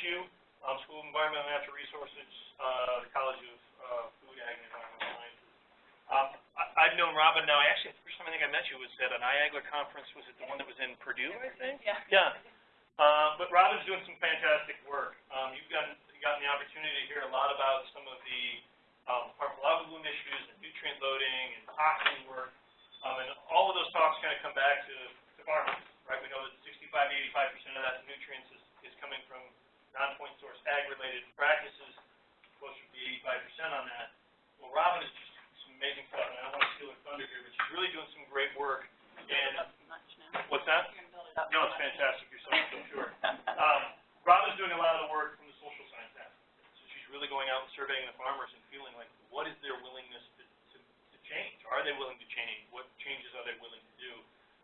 CSU, um, School of Environmental and Natural Resources, uh, the College of uh, Food, Ag, and Environmental Sciences. Um, I, I've known Robin now, actually, the first time I think I met you was at an IAGLR conference, was it the one that was in Purdue, I think? Yeah. Yeah. Uh, but Robin's doing some fantastic work. Um, you've gotten, gotten the opportunity to hear a lot about some of the um, harmful algal bloom issues and nutrient loading and toxin work. Um, and all of those talks kind of come back to, to farmers, right? We know that 65 to 85 percent of that nutrients is, is coming from non-point source ag-related practices, closer to the 85 percent on that. Well, Robin is just some amazing stuff, and I don't want to steal her thunder here, but she's really doing some great work. And what's that? You're build it up. No, it's fantastic. You're so, so sure. Um, Robin's doing a lot of the work from the social science aspect. So she's really going out and surveying the farmers and feeling like, what is their willingness to, to, to change? Are they willing to change? What changes are they willing to do?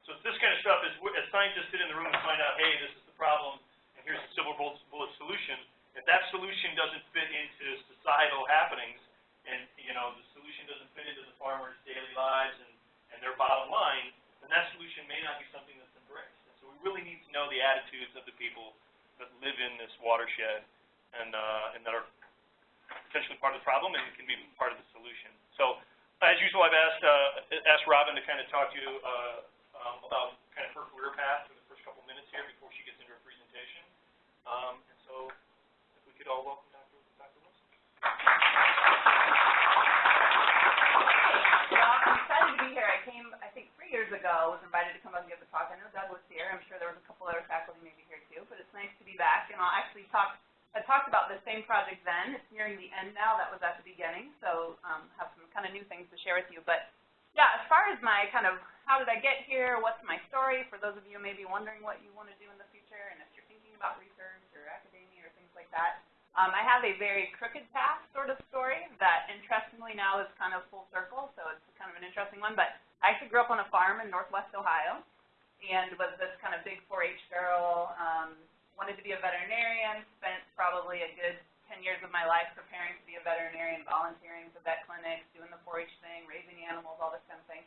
So it's this kind of stuff, as, as scientists sit in the room and find out, hey, this is the problem, here's the silver bullet, bullet solution. If that solution doesn't fit into societal happenings, and, you know, the solution doesn't fit into the farmers' daily lives and, and their bottom line, then that solution may not be something that's embraced. And so we really need to know the attitudes of the people that live in this watershed and, uh, and that are potentially part of the problem and can be part of the solution. So, as usual, I've asked, uh, asked Robin to kind of talk to you, uh, um, about kind of her career path for the first couple minutes here before she gets into her presentation. Um, and so, if we could all welcome Dr. Dr. Wilson. Well, I'm excited to be here. I came, I think, three years ago, was invited to come up and give the talk. I know Doug was here. I'm sure there was a couple other faculty maybe here too, but it's nice to be back. And I'll actually talk, I talked about the same project then. It's nearing the end now. That was at the beginning. So, um, have some kind of new things to share with you. But, yeah, as far as my kind of, how did I get here, what's my story, for those of you maybe wondering what you want to do in the future, and if you're thinking about research like that, um, I have a very crooked path sort of story that interestingly now is kind of full circle, so it's kind of an interesting one. But I actually grew up on a farm in northwest Ohio and was this kind of big 4-H girl, um, wanted to be a veterinarian, spent probably a good 10 years of my life preparing to be a veterinarian, volunteering for vet clinics, doing the 4-H thing, raising animals, all this kind of thing.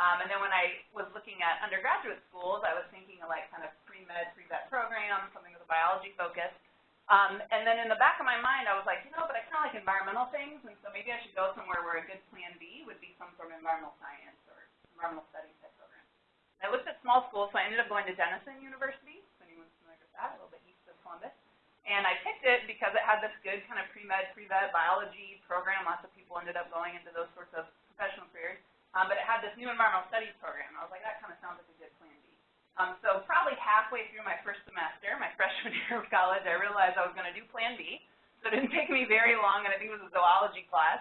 Um, and then when I was looking at undergraduate schools, I was thinking of like kind of pre-med, pre-vet program, something with a biology focus. Um, and then in the back of my mind, I was like, you know, but I kind of like environmental things, and so maybe I should go somewhere where a good plan B would be some sort of environmental science or environmental studies type program. I looked at small schools, so I ended up going to Denison University, if anyone's familiar with that, a little bit east of Columbus. And I picked it because it had this good kind of pre-med, pre-vet biology program. Lots of people ended up going into those sorts of professional careers. Um, but it had this new environmental studies program. I was like, that kind of sounds like a good plan B. Um, so probably halfway through my first semester, my freshman year of college, I realized I was going to do Plan B. So it didn't take me very long, and I think it was a zoology class,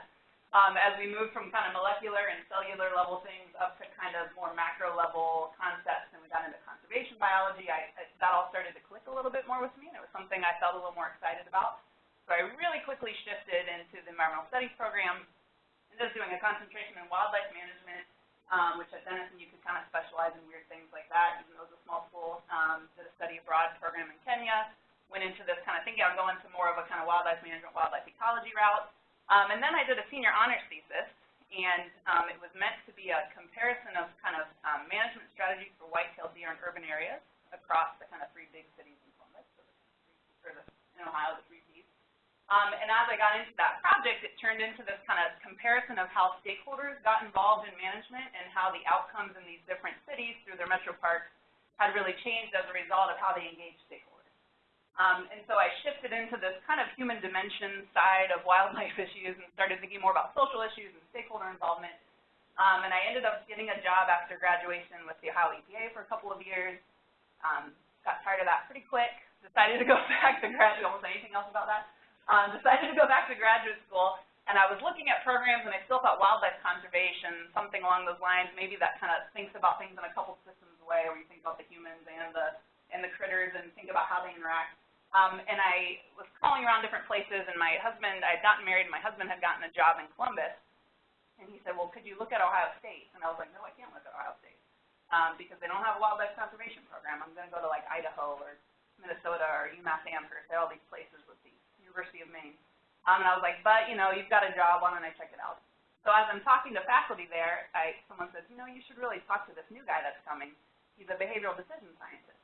um, as we moved from kind of molecular and cellular level things up to kind of more macro level concepts, and we got into conservation biology. I, I, that all started to click a little bit more with me, and it was something I felt a little more excited about. So I really quickly shifted into the environmental studies program, and just doing a concentration in wildlife management, um, which at Denison you could kind of specialize in weird things like that, even though it was a small school. Um, did a study abroad program in Kenya, went into this kind of thinking I'll go into more of a kind of wildlife management, wildlife ecology route. Um, and then I did a senior honors thesis, and um, it was meant to be a comparison of kind of um, management strategies for white-tailed deer in urban areas across the kind of three big cities in Columbus, or the, in Ohio, the three. Um, and as I got into that project, it turned into this kind of comparison of how stakeholders got involved in management and how the outcomes in these different cities through their metro parks had really changed as a result of how they engaged stakeholders. Um, and so I shifted into this kind of human dimension side of wildlife issues and started thinking more about social issues and stakeholder involvement. Um, and I ended up getting a job after graduation with the Ohio EPA for a couple of years. Um, got tired of that pretty quick. Decided to go back to graduate. Almost anything else about that? Um, decided to go back to graduate school, and I was looking at programs, and I still thought wildlife conservation, something along those lines, maybe that kind of thinks about things in a couple systems way, where you think about the humans and the and the critters and think about how they interact. Um, and I was calling around different places, and my husband, I had gotten married, and my husband had gotten a job in Columbus, and he said, well, could you look at Ohio State? And I was like, no, I can't look at Ohio State, um, because they don't have a wildlife conservation program. I'm going to go to, like, Idaho or Minnesota or UMass Amherst, all these places with these University of Maine. Um, and I was like, but, you know, you've got a job, why don't I check it out? So as I'm talking to faculty there, I, someone says, you know, you should really talk to this new guy that's coming. He's a behavioral decision scientist.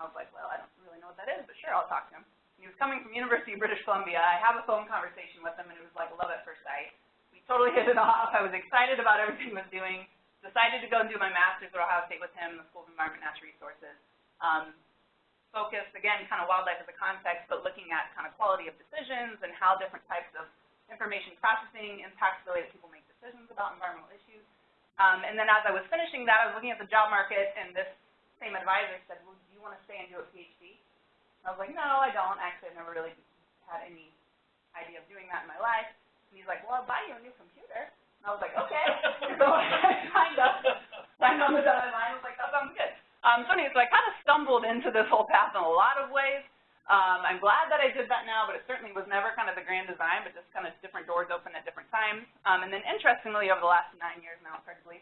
I was like, well, I don't really know what that is, but sure, I'll talk to him. He was coming from University of British Columbia. I have a phone conversation with him, and it was like love at first sight. We totally hit it off. I was excited about everything he was doing. Decided to go and do my master's at Ohio State with him in the School of Environment and Natural Resources. Um, focused, again, kind of wildlife as a context, but looking at kind of quality of decisions and how different types of information processing impacts the way that people make decisions about environmental issues. Um, and then as I was finishing that, I was looking at the job market, and this same advisor said, well, do you want to stay and do a PhD? And I was like, no, I don't. Actually, I've never really had any idea of doing that in my life. And he's like, well, I'll buy you a new computer. And I was like, okay. so I signed up, signed on the dotted line. I was like, that sounds good. Um, so anyway, so I kind of stumbled into this whole path in a lot of ways. Um, I'm glad that I did that now, but it certainly was never kind of the grand design, but just kind of different doors open at different times. Um, and then interestingly, over the last nine years now, effectively,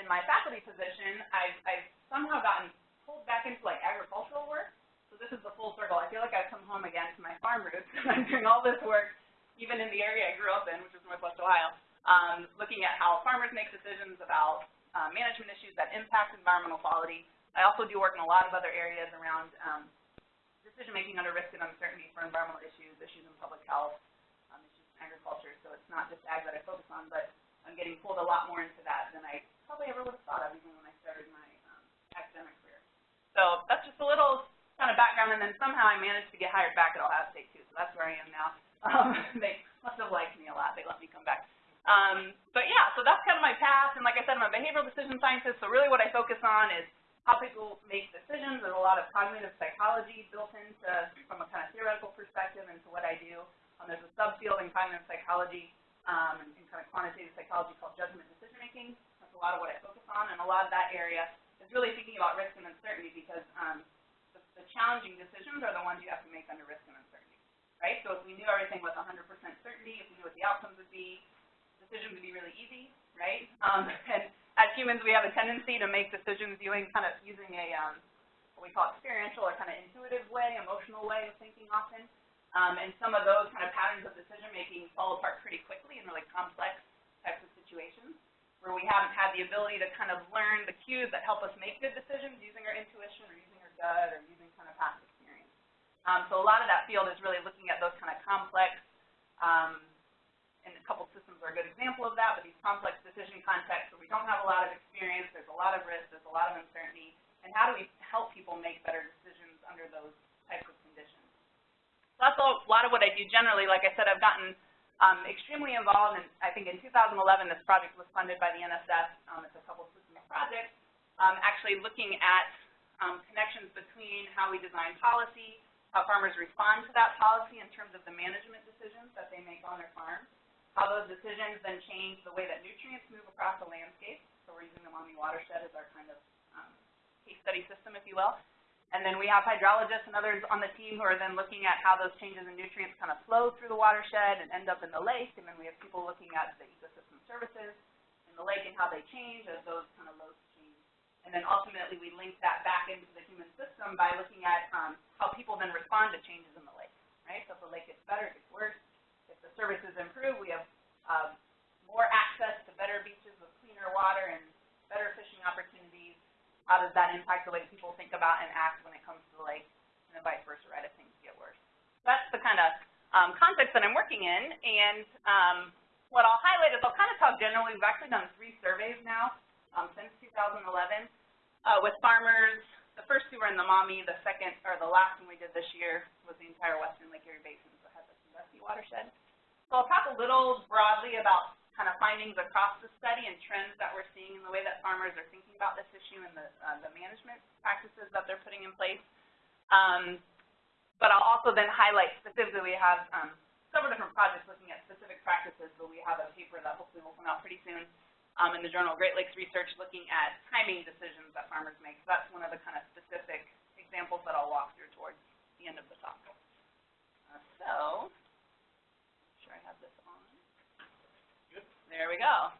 in my faculty position, I've, I've somehow gotten pulled back into like agricultural work. So this is the full circle. I feel like I've come home again to my farm roots. I'm doing all this work, even in the area I grew up in, which is Northwest Ohio, um, looking at how farmers make decisions about uh, management issues that impact environmental quality. I also do work in a lot of other areas around um, decision-making under risk and uncertainty for environmental issues, issues in public health, um, issues in agriculture. So it's not just ag that I focus on, but I'm getting pulled a lot more into that than I probably ever would have thought of even when I started my um, academic career. So that's just a little kind of background, and then somehow I managed to get hired back at Ohio State too. So that's where I am now. Um, they must have liked me a lot. They let me come back. Um, but yeah, so that's kind of my path. And like I said, I'm a behavioral decision scientist. So really, what I focus on is how people make decisions. There's a lot of cognitive psychology built into, from a kind of theoretical perspective, into what I do. Um, there's a subfield in cognitive psychology um, and, and kind of quantitative psychology called judgment decision making. That's a lot of what I focus on, and a lot of that area is really thinking about risk and uncertainty because um, the, the challenging decisions are the ones you have to make under risk and uncertainty, right? So if we knew everything with 100% certainty, if we knew what the outcomes would be, decisions would be really easy, right? Um, and as humans, we have a tendency to make decisions using kind of using a um, what we call experiential or kind of intuitive way, emotional way of thinking often. Um, and some of those kind of patterns of decision making fall apart pretty quickly in really complex types of situations where we haven't had the ability to kind of learn the cues that help us make good decisions using our intuition or using our gut or using kind of past experience. Um, so a lot of that field is really looking at those kind of complex um, and a couple systems are a good example of that, but these complex decision contexts where we don't have a lot of experience, there's a lot of risk, there's a lot of uncertainty, and how do we help people make better decisions under those types of conditions? So that's a lot of what I do generally. Like I said, I've gotten um, extremely involved, and I think in 2011 this project was funded by the NSF. Um, it's a couple systems project, um, actually looking at um, connections between how we design policy, how farmers respond to that policy in terms of the management decisions that they make on their farms, how those decisions then change the way that nutrients move across the landscape. So we're using the Maumee watershed as our kind of um, case study system, if you will. And then we have hydrologists and others on the team who are then looking at how those changes in nutrients kind of flow through the watershed and end up in the lake. And then we have people looking at the ecosystem services in the lake and how they change as those kind of loads change. And then ultimately we link that back into the human system by looking at um, how people then respond to changes in the lake, right? So if the lake gets better, it gets worse, services improve, we have uh, more access to better beaches with cleaner water and better fishing opportunities. How does that impact the way people think about and act when it comes to the lake, and then vice versa, right, if things get worse. So that's the kind of um, context that I'm working in, and um, what I'll highlight is I'll kind of talk generally. We've actually done three surveys now um, since 2011 uh, with farmers. The first two were in the Maumee. The second, or the last one we did this year was the entire western Lake Erie Basin, so it has a Sandusky watershed. So I'll talk a little broadly about kind of findings across the study and trends that we're seeing in the way that farmers are thinking about this issue and the, uh, the management practices that they're putting in place. Um, but I'll also then highlight specifically, we have um, several different projects looking at specific practices, but we have a paper that hopefully will come out pretty soon um, in the journal Great Lakes Research looking at timing decisions that farmers make. So that's one of the kind of specific examples that I'll walk through towards the end of the talk. Uh, so There we go.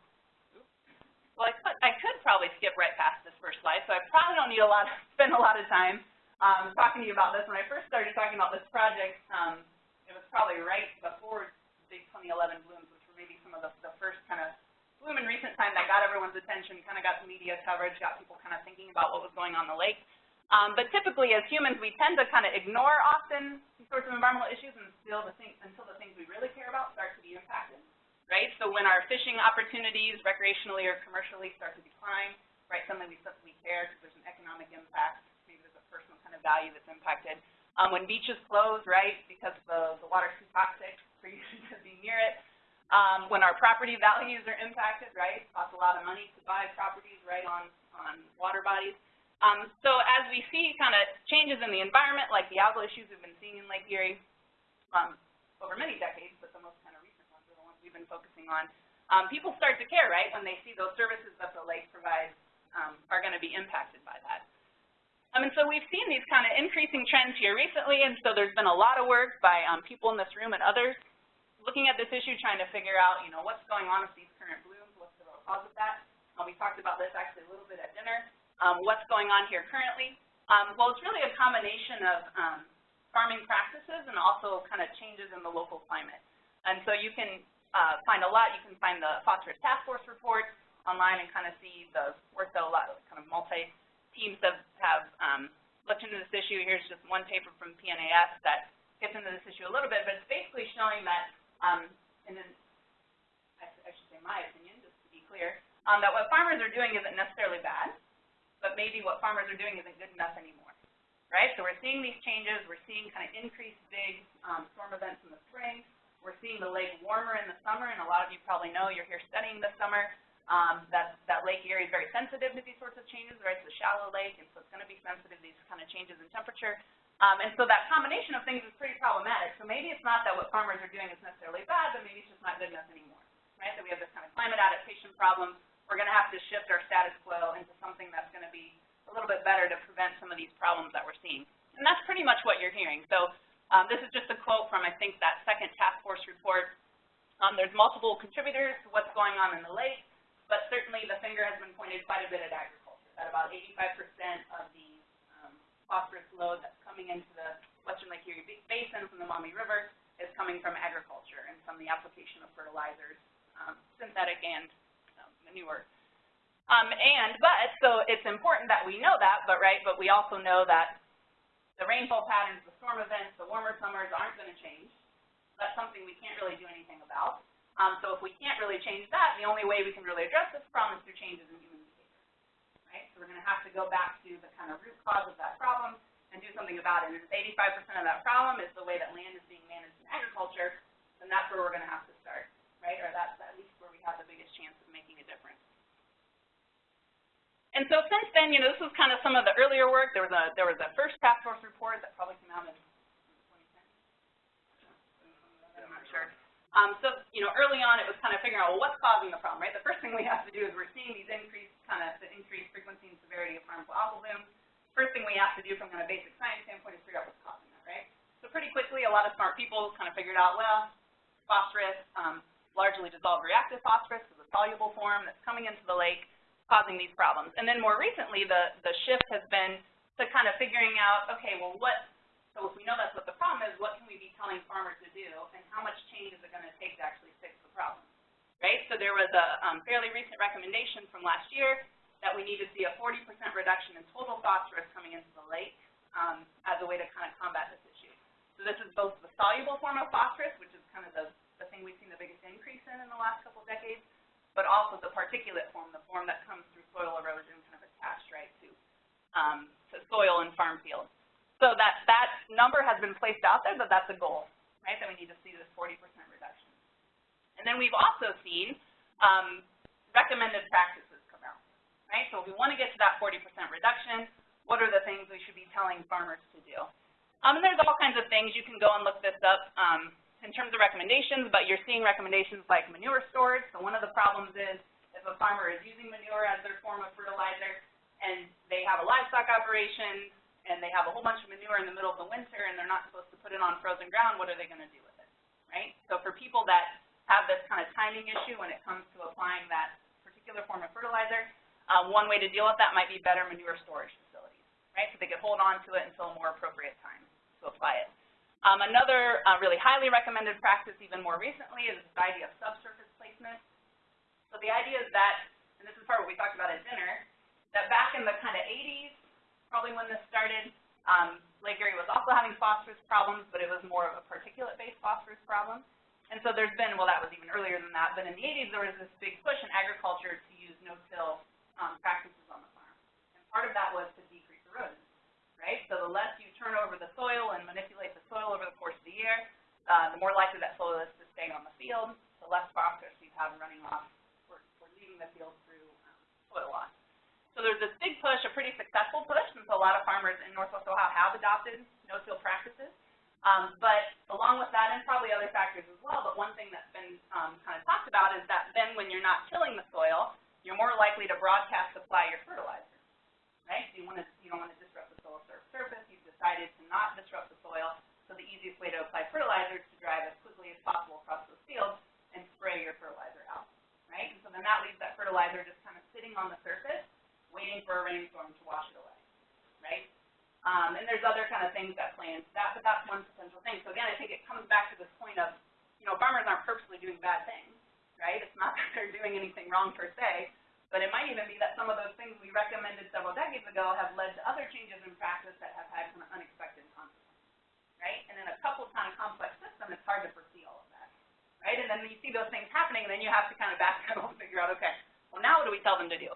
Well, I could, I could probably skip right past this first slide, so I probably don't need a lot, spend a lot of time um, talking to you about this. When I first started talking about this project, um, it was probably right before the 2011 blooms, which were maybe some of the, the first kind of bloom in recent time that got everyone's attention, kind of got the media coverage, got people kind of thinking about what was going on the lake. Um, but typically, as humans, we tend to kind of ignore often these sorts of environmental issues until the, thing, until the things we really care about start to be impacted, right? So when our fishing opportunities, recreationally or commercially, start to decline, right, suddenly we suddenly care because there's an economic impact, maybe there's a personal kind of value that's impacted. Um, when beaches close, right, because the, the water's too toxic for you to be near it. Um, when our property values are impacted, right, costs a lot of money to buy properties right on, on water bodies. Um, so as we see kind of changes in the environment, like the algal issues we've been seeing in Lake Erie um, over many decades, but the most kind of recent ones are the ones we've been focusing on, um, people start to care, right, when they see those services that the lake provides um, are going to be impacted by that. Um, and so we've seen these kind of increasing trends here recently, and so there's been a lot of work by um, people in this room and others looking at this issue, trying to figure out, you know, what's going on with these current blooms, what's the cause of that. Um, we talked about this actually a little bit at dinner. Um, what's going on here currently? Um, well, it's really a combination of um, farming practices and also kind of changes in the local climate. And so you can uh, find a lot. You can find the Phosphorus Task Force report online and kind of see the work that a lot of kind of multi-teams have, have um, looked into this issue. Here's just one paper from PNAS that gets into this issue a little bit, but it's basically showing that, um, I, I should say my opinion, just to be clear, um, that what farmers are doing isn't necessarily bad but maybe what farmers are doing isn't good enough anymore, right? So we're seeing these changes. We're seeing kind of increased big um, storm events in the spring. We're seeing the lake warmer in the summer, and a lot of you probably know you're here studying this summer. Um, that, that Lake Erie is very sensitive to these sorts of changes, right? It's a shallow lake, and so it's going to be sensitive to these kind of changes in temperature. Um, and so that combination of things is pretty problematic. So maybe it's not that what farmers are doing is necessarily bad, but maybe it's just not good enough anymore, right? So we have this kind of climate adaptation problem we're going to have to shift our status quo into something that's going to be a little bit better to prevent some of these problems that we're seeing. And that's pretty much what you're hearing. So um, this is just a quote from, I think, that second task force report. Um, there's multiple contributors to what's going on in the lake, but certainly the finger has been pointed quite a bit at agriculture, that about 85% of the um, phosphorus load that's coming into the western Lake Erie Basin from the Maumee River is coming from agriculture and from the application of fertilizers, um, synthetic and manure. Um, and, but, so it's important that we know that, but right, but we also know that the rainfall patterns, the storm events, the warmer summers aren't going to change. That's something we can't really do anything about. Um, so if we can't really change that, the only way we can really address this problem is through changes in human behavior, right? So we're going to have to go back to the kind of root cause of that problem and do something about it. And if 85% of that problem is the way that land is being managed in agriculture, then that's where we're going to have to start, right? Or that's at least where we have the biggest chance of making a difference. And so since then, you know, this was kind of some of the earlier work. There was a there was a first task force report that probably came out in 2010. I'm not sure. Um, so, you know, early on it was kind of figuring out, well, what's causing the problem, right? The first thing we have to do is we're seeing these increased kind of the increased frequency and severity of harmful algal blooms. First thing we have to do from kind of basic science standpoint is figure out what's causing that, right? So pretty quickly, a lot of smart people kind of figured out, well, phosphorus, um, largely dissolved reactive phosphorus is a soluble form that's coming into the lake causing these problems. And then more recently, the, the shift has been to kind of figuring out, okay, well, what, so if we know that's what the problem is, what can we be telling farmers to do, and how much change is it going to take to actually fix the problem, right? So there was a um, fairly recent recommendation from last year that we need to see a 40% reduction in total phosphorus coming into the lake um, as a way to kind of combat this issue. So this is both the soluble form of phosphorus, which is kind of the, the thing we've seen the biggest increase in in the last couple decades, but also the particulate form, the form that comes through soil erosion kind of attached right to, um, to soil and farm fields. So that, that number has been placed out there that that's a goal, right, that we need to see this 40% reduction. And then we've also seen um, recommended practices come out, right? So if we want to get to that 40% reduction, what are the things we should be telling farmers to do? Um, and there's all kinds of things. You can go and look this up. Um, in terms of recommendations, but you're seeing recommendations like manure storage. So one of the problems is if a farmer is using manure as their form of fertilizer and they have a livestock operation and they have a whole bunch of manure in the middle of the winter and they're not supposed to put it on frozen ground, what are they going to do with it, right? So for people that have this kind of timing issue when it comes to applying that particular form of fertilizer, um, one way to deal with that might be better manure storage facilities, right? So they could hold on to it until a more appropriate time to apply it. Um, another uh, really highly recommended practice even more recently is this idea of subsurface placement. So the idea is that, and this is part of what we talked about at dinner, that back in the kind of 80s probably when this started. Um, Lake Erie was also having phosphorus problems, but it was more of a particulate-based phosphorus problem. And so there's been, well, that was even earlier than that, but in the 80s there was this big push in agriculture to use no-till um, practices on the farm. And part of that was to decrease erosion, right? So the less you turn over the soil and manipulate the soil over the course of the year, uh, the more likely that soil is to stay on the field, the less phosphorus you have running off or, or leaving the field through um, soil loss. So there's this big push, a pretty successful push, and so a lot of farmers in Northwest Ohio have adopted no-till practices. Um, but along with that, and probably other factors as well, but one thing that's been um, kind of talked about is that then when you're not tilling the soil, you're more likely to broadcast apply your fertilizer, right? So you want to, you don't want to surface. You've decided to not disrupt the soil. So the easiest way to apply fertilizer is to drive as quickly as possible across those fields and spray your fertilizer out, right? And so then that leaves that fertilizer just kind of sitting on the surface, waiting for a rainstorm to wash it away, right? Um, and there's other kind of things that play into that, but that's one potential thing. So again, I think it comes back to this point of, you know, farmers aren't purposely doing bad things, right? It's not that they're doing anything wrong per se, but it might even be that some of those things we recommended several decades ago have led to other changes in practice that have had of unexpected consequences, right? And in a of complex system, it's hard to foresee all of that, right? And then you see those things happening, and then you have to kind of backpedal and figure out, okay, well, now what do we tell them to do?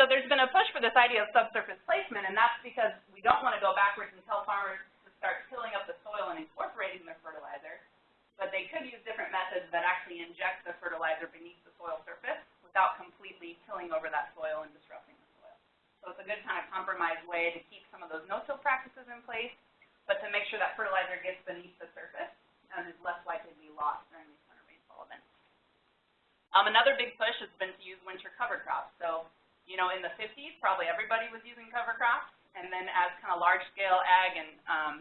So there's been a push for this idea of subsurface placement, and that's because we don't want to go backwards and tell farmers to start tilling up the soil and incorporating their fertilizer, but they could use different methods that actually inject the fertilizer beneath the soil surface without completely tilling over that soil and disrupting the soil. So it's a good kind of compromise way to keep some of those no-till practices in place, but to make sure that fertilizer gets beneath the surface and is less likely to be lost during these winter rainfall events. Um, another big push has been to use winter cover crops. So you know, in the 50s, probably everybody was using cover crops, and then as kind of large-scale ag and um,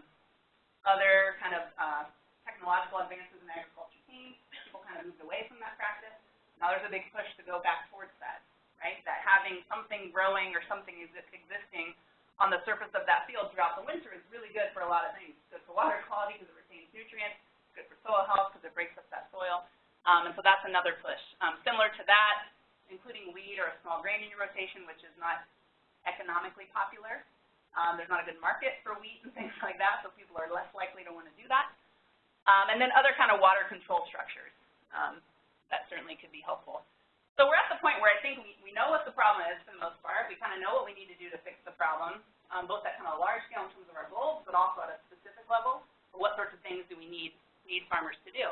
other kind of uh, technological advances in agriculture came, people kind of moved away from that practice. Now there's a big push to go back towards that, right? That having something growing or something existing on the surface of that field throughout the winter is really good for a lot of things. It's good for water quality because it retains nutrients. It's good for soil health because it breaks up that soil. Um, and so that's another push. Um, similar to that, including wheat or a small grain in your rotation, which is not economically popular. Um, there's not a good market for wheat and things like that, so people are less likely to want to do that. Um, and then other kind of water control structures. Um, that certainly could be helpful. So we're at the point where I think we, we know what the problem is for the most part. We kind of know what we need to do to fix the problem, um, both at kind of a large scale in terms of our goals, but also at a specific level. What sorts of things do we need need farmers to do?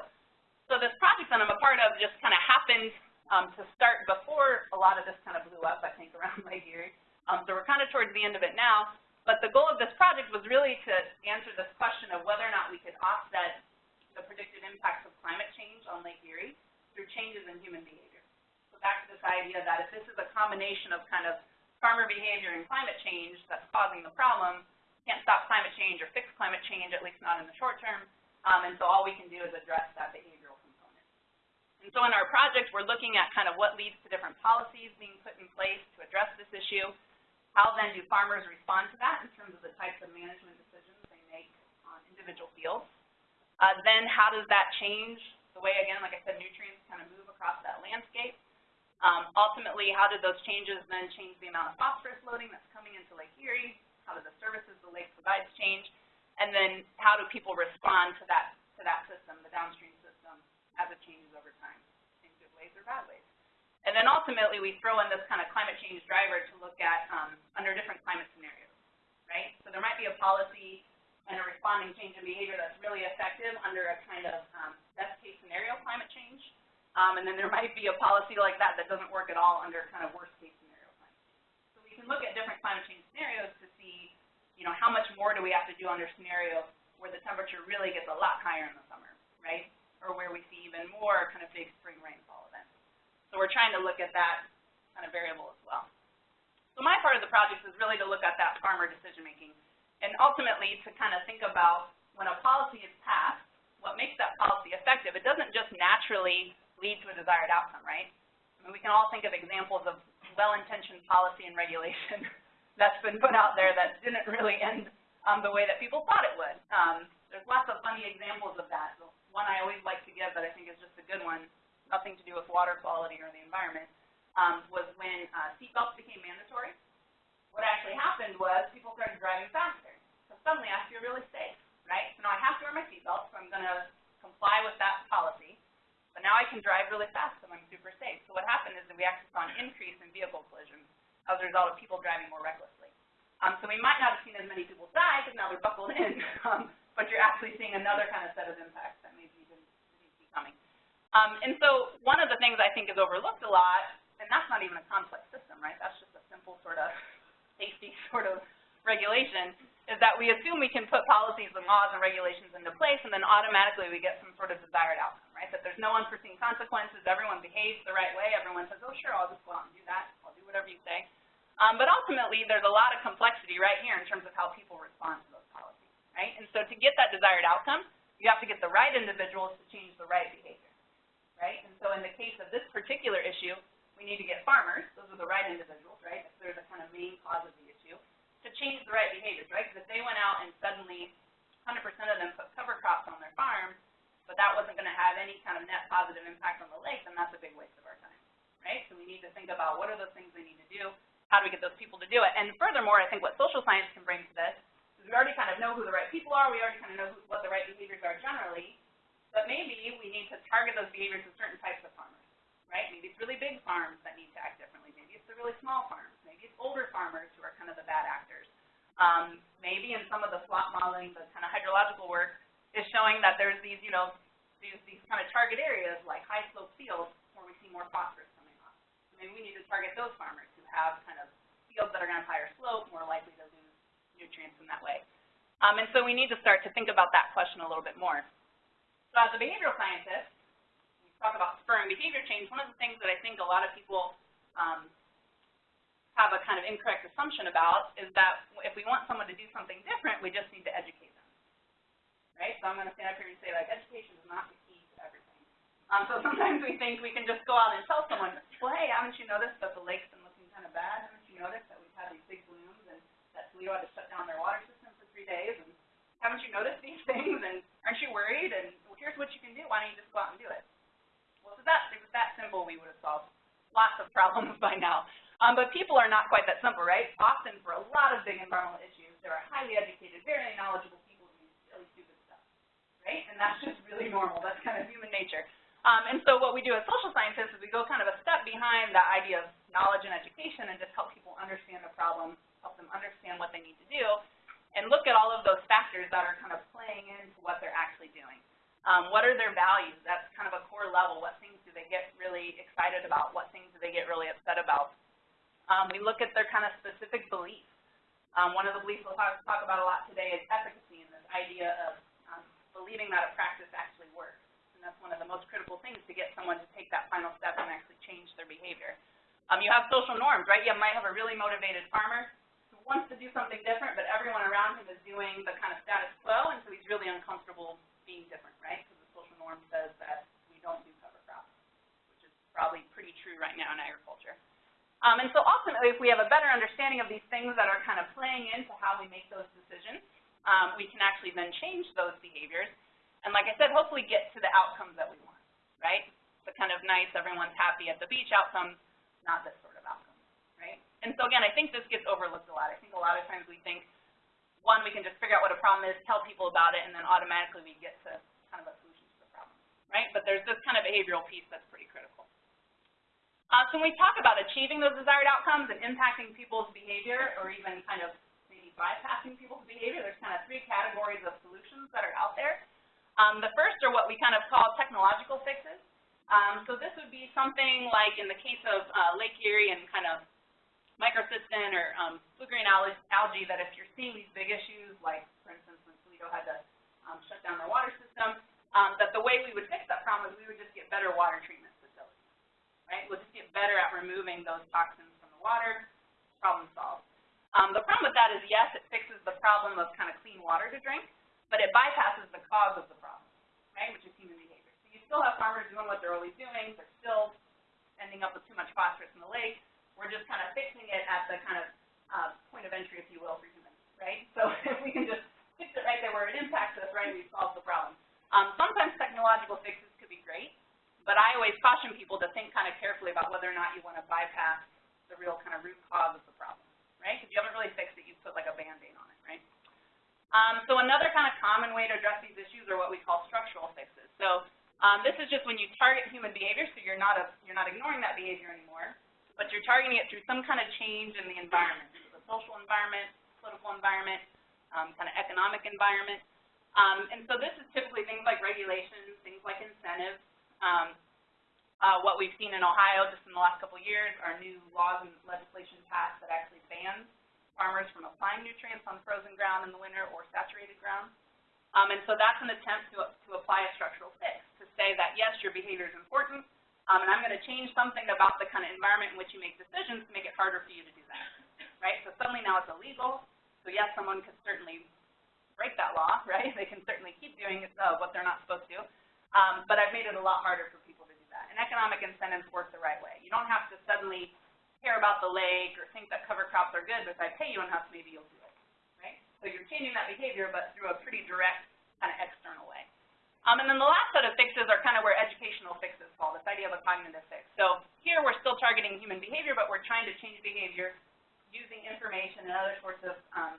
So this project that I'm a part of just kind of happened um, to start before a lot of this kind of blew up, I think, around Lake Erie. Um, so we're kind of towards the end of it now. But the goal of this project was really to answer this question of whether or not we could offset the predicted impacts of climate change on Lake Erie through changes in human behavior. So back to this idea that if this is a combination of kind of farmer behavior and climate change that's causing the problem, can't stop climate change or fix climate change, at least not in the short term. Um, and so all we can do is address that behavioral component. and so in our project, we're looking at kind of what leads to different policies being put in place to address this issue. How then do farmers respond to that in terms of the types of management decisions they make on individual fields? Uh, then how does that change the way, again, like I said, nutrients kind of move across that landscape? Um, ultimately, how do those changes then change the amount of phosphorus loading that's coming into Lake Erie? How do the services the lake provides change? And then how do people respond to that, to that system, the downstream system, as it changes over time, in good ways or bad ways. And then ultimately, we throw in this kind of climate change driver to look at um, under different climate scenarios, right? So there might be a policy and a responding change in behavior that's really effective under a kind of um, best case scenario climate change. Um, and then there might be a policy like that that doesn't work at all under kind of worst case scenario climate. So we can look at different climate change scenarios to see, you know, how much more do we have to do under scenario where the temperature really gets a lot higher in the summer, right? or where we see even more kind of big spring rainfall events. So we're trying to look at that kind of variable as well. So my part of the project is really to look at that farmer decision making and ultimately to kind of think about when a policy is passed, what makes that policy effective. It doesn't just naturally lead to a desired outcome, right? I mean, we can all think of examples of well-intentioned policy and regulation that's been put out there that didn't really end um, the way that people thought it would. Um, there's lots of funny examples of that. So one I always like to give that I think is just a good one, nothing to do with water quality or the environment, um, was when uh, seatbelts became mandatory. what actually happened was people started driving faster. So suddenly I feel really safe, right? So now I have to wear my seatbelt, so I'm gonna comply with that policy. But now I can drive really fast and I'm super safe. So what happened is that we actually saw an increase in vehicle collisions as a result of people driving more recklessly. Um, so we might not have seen as many people die because now they're buckled in, um, but you're actually seeing another kind of set of impacts that maybe you didn't see coming. Um, and so one of the things I think is overlooked a lot, and that's not even a complex system, right? That's just a simple sort of safety sort of regulation, is that we assume we can put policies and laws and regulations into place and then automatically we get some sort of desired outcome, right? That there's no unforeseen consequences, everyone behaves the right way, everyone says, oh sure, I'll just go out and do that, I'll do whatever you say. Um, but ultimately, there's a lot of complexity right here in terms of how people respond to those policies, right? And so to get that desired outcome, you have to get the right individuals to change the right behavior, right? And so in the case of this particular issue, we need to get farmers, those are the right individuals, right? If they're the kind of main cause of the to change the right behaviors, right? Because if they went out and suddenly 100% of them put cover crops on their farm, but that wasn't going to have any kind of net positive impact on the lake, then that's a big waste of our time, right? So we need to think about what are those things they need to do, how do we get those people to do it? And furthermore, I think what social science can bring to this is we already kind of know who the right people are, we already kind of know who, what the right behaviors are generally, but maybe we need to target those behaviors to certain types of farmers, right? Maybe it's really big farms that need to act differently. Maybe it's the really small farms. It's older farmers who are kind of the bad actors. Um, maybe in some of the SWAT modeling, the kind of hydrological work is showing that there's these, you know, these, these kind of target areas like high slope fields where we see more phosphorus coming off. So maybe we need to target those farmers who have kind of fields that are have higher slope, more likely to lose nutrients in that way. Um, and so we need to start to think about that question a little bit more. So as a behavioral scientist, we talk about spurring behavior change. One of the things that I think a lot of people um, have a kind of incorrect assumption about is that if we want someone to do something different, we just need to educate them, right? So I'm going to stand up here and say, like, education is not the key to everything. Um, so sometimes we think we can just go out and tell someone, well, hey, haven't you noticed that the lake's been looking kind of bad? Haven't you noticed that we've had these big blooms and that Toledo had to shut down their water system for three days? And haven't you noticed these things? And aren't you worried? And well, here's what you can do. Why don't you just go out and do it? Well, if that, if it was that simple, we would have solved lots of problems by now. Um, but people are not quite that simple, right? Often for a lot of big environmental issues, there are highly educated, very knowledgeable people who do really stupid stuff, right? And that's just really normal. That's kind of human nature. Um, and so what we do as social scientists is we go kind of a step behind the idea of knowledge and education and just help people understand the problem, help them understand what they need to do, and look at all of those factors that are kind of playing into what they're actually doing. Um, what are their values? That's kind of a core level. What things do they get really excited about? What things do they get really upset about? Um, we look at their kind of specific beliefs. Um, one of the beliefs we'll talk, about a lot today is efficacy and this idea of um, believing that a practice actually works. And that's one of the most critical things to get someone to take that final step and actually change their behavior. Um, you have social norms, right? You might have a really motivated farmer who wants to do something different, but everyone around him is doing the kind of status quo, and so he's really uncomfortable being different, right? Because the social norm says that we don't do cover crops, which is probably pretty true right now in agriculture. Um, and so ultimately, if we have a better understanding of these things that are kind of playing into how we make those decisions, um, we can actually then change those behaviors. And like I said, hopefully get to the outcomes that we want, right? The kind of nice, everyone's happy at the beach outcomes, not this sort of outcome, right? And so again, I think this gets overlooked a lot. I think a lot of times we think, one, we can just figure out what a problem is, tell people about it, and then automatically we get to kind of a solution to the problem, right? But there's this kind of behavioral piece that's pretty critical. Uh, so when we talk about achieving those desired outcomes and impacting people's behavior, or even kind of maybe bypassing people's behavior, there's kind of three categories of solutions that are out there. Um, the first are what we kind of call technological fixes. Um, so this would be something like in the case of uh, Lake Erie and kind of microcystin or um, blue-green algae, that if you're seeing these big issues, like for instance when Toledo had to um, shut down their water system, um, that the way we would fix that problem is we would just get better water treatment right? We'll just get better at removing those toxins from the water, problem solved. Um, the problem with that is, yes, it fixes the problem of kind of clean water to drink, but it bypasses the cause of the problem, right, which is human behavior. So you still have farmers doing what they're always doing. They're still ending up with too much phosphorus in the lake. We're just kind of fixing it at the kind of uh, point of entry, if you will, for humans, right? So if we can just fix it right there where it impacts us, right, we've solved the problem. Um, sometimes technological fixes could be great. But I always caution people to think kind of carefully about whether or not you want to bypass the real kind of root cause of the problem, right? Because you haven't really fixed it, you've put like a Band-Aid on it, right? Um, so another kind of common way to address these issues are what we call structural fixes. So um, this is just when you target human behavior, so you're not a, you're not ignoring that behavior anymore, but you're targeting it through some kind of change in the environment, so the social environment, political environment, um, kind of economic environment. Um, and so this is typically things like regulations, things like incentives. Um, uh, what we've seen in Ohio just in the last couple of years are new laws and legislation passed that actually bans farmers from applying nutrients on frozen ground in the winter or saturated ground. Um, and so that's an attempt to, to apply a structural fix, to say that, yes, your behavior is important, um, and I'm going to change something about the kind of environment in which you make decisions to make it harder for you to do that, right? So suddenly now it's illegal. So yes, someone could certainly break that law, right? They can certainly keep doing uh, what they're not supposed to. Um, but I've made it a lot harder for people to do that. And economic incentives work the right way. You don't have to suddenly care about the lake or think that cover crops are good, but if I pay you enough, maybe you'll do it, right? So you're changing that behavior, but through a pretty direct kind of external way. Um, and then the last set of fixes are kind of where educational fixes fall, this idea of a cognitive fix. So here we're still targeting human behavior, but we're trying to change behavior using information and other sorts of um,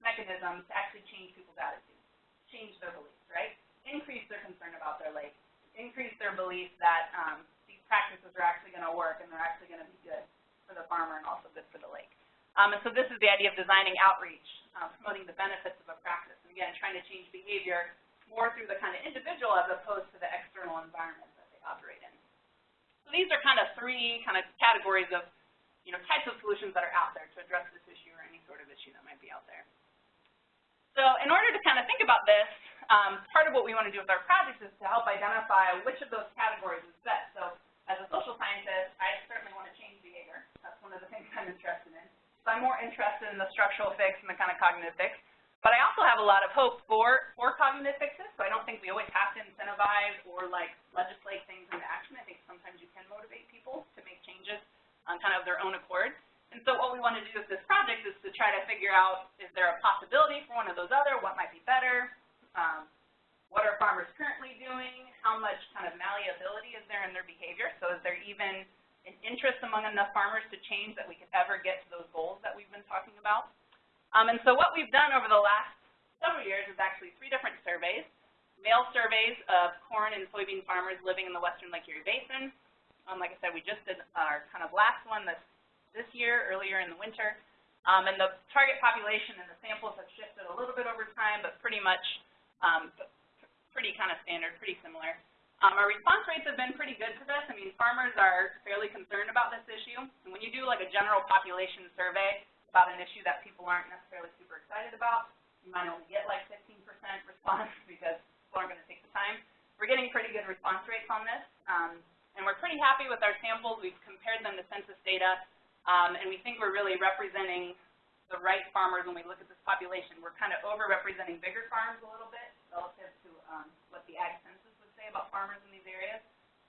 mechanisms to actually change people's attitudes, change their beliefs, right? Increase their concern about their lake, increase their belief that um, these practices are actually going to work and they're actually going to be good for the farmer and also good for the lake. Um, and so this is the idea of designing outreach, um, promoting the benefits of a practice, and again, trying to change behavior more through the kind of individual as opposed to the external environment that they operate in. So these are kind of three kind of categories of, you know, types of solutions that are out there to address this issue or any sort of issue that might be out there. So in order to kind of think about this, um, part of what we want to do with our projects is to help identify which of those categories is best. So as a social scientist, I certainly want to change behavior. That's one of the things I'm interested in. So I'm more interested in the structural fix and the kind of cognitive fix. But I also have a lot of hope for, for cognitive fixes, so I don't think we always have to incentivize or like legislate things into action. I think sometimes you can motivate people to make changes on kind of their own accord. And so what we want to do with this project is to try to figure out, is there a possibility for one of those other? What might be better? Um, what are farmers currently doing? How much kind of malleability is there in their behavior? So is there even an interest among enough farmers to change that we could ever get to those goals that we've been talking about? Um, and so what we've done over the last several years is actually three different surveys. Mail surveys of corn and soybean farmers living in the western Lake Erie Basin. Um, like I said, we just did our kind of last one this, this year, earlier in the winter. Um, and the target population and the samples have shifted a little bit over time, but pretty much um, pretty kind of standard, pretty similar. Um, our response rates have been pretty good to this. I mean, farmers are fairly concerned about this issue. And when you do like a general population survey, about an issue that people aren't necessarily super excited about. You might only get like 15% response because people aren't going to take the time. We're getting pretty good response rates on this, um, and we're pretty happy with our samples. We've compared them to census data, um, and we think we're really representing the right farmers when we look at this population. We're kind of over-representing bigger farms a little bit relative to um, what the ag census would say about farmers in these areas.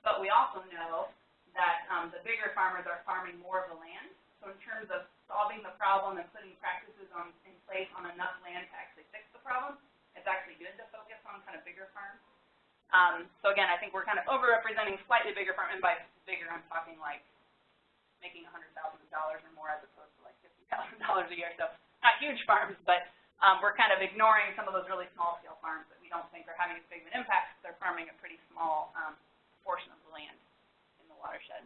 But we also know that um, the bigger farmers are farming more of the land. So in terms of solving the problem and putting practices on, in place on enough land to actually fix the problem, it's actually good to focus on kind of bigger farms. Um, so again, I think we're kind of overrepresenting slightly bigger farms, and by bigger, I'm talking like making $100,000 or more as opposed like $50,000 a year. So not huge farms, but um, we're kind of ignoring some of those really small-scale farms that we don't think are having as big of an impact because they're farming a pretty small um, portion of the land in the watershed.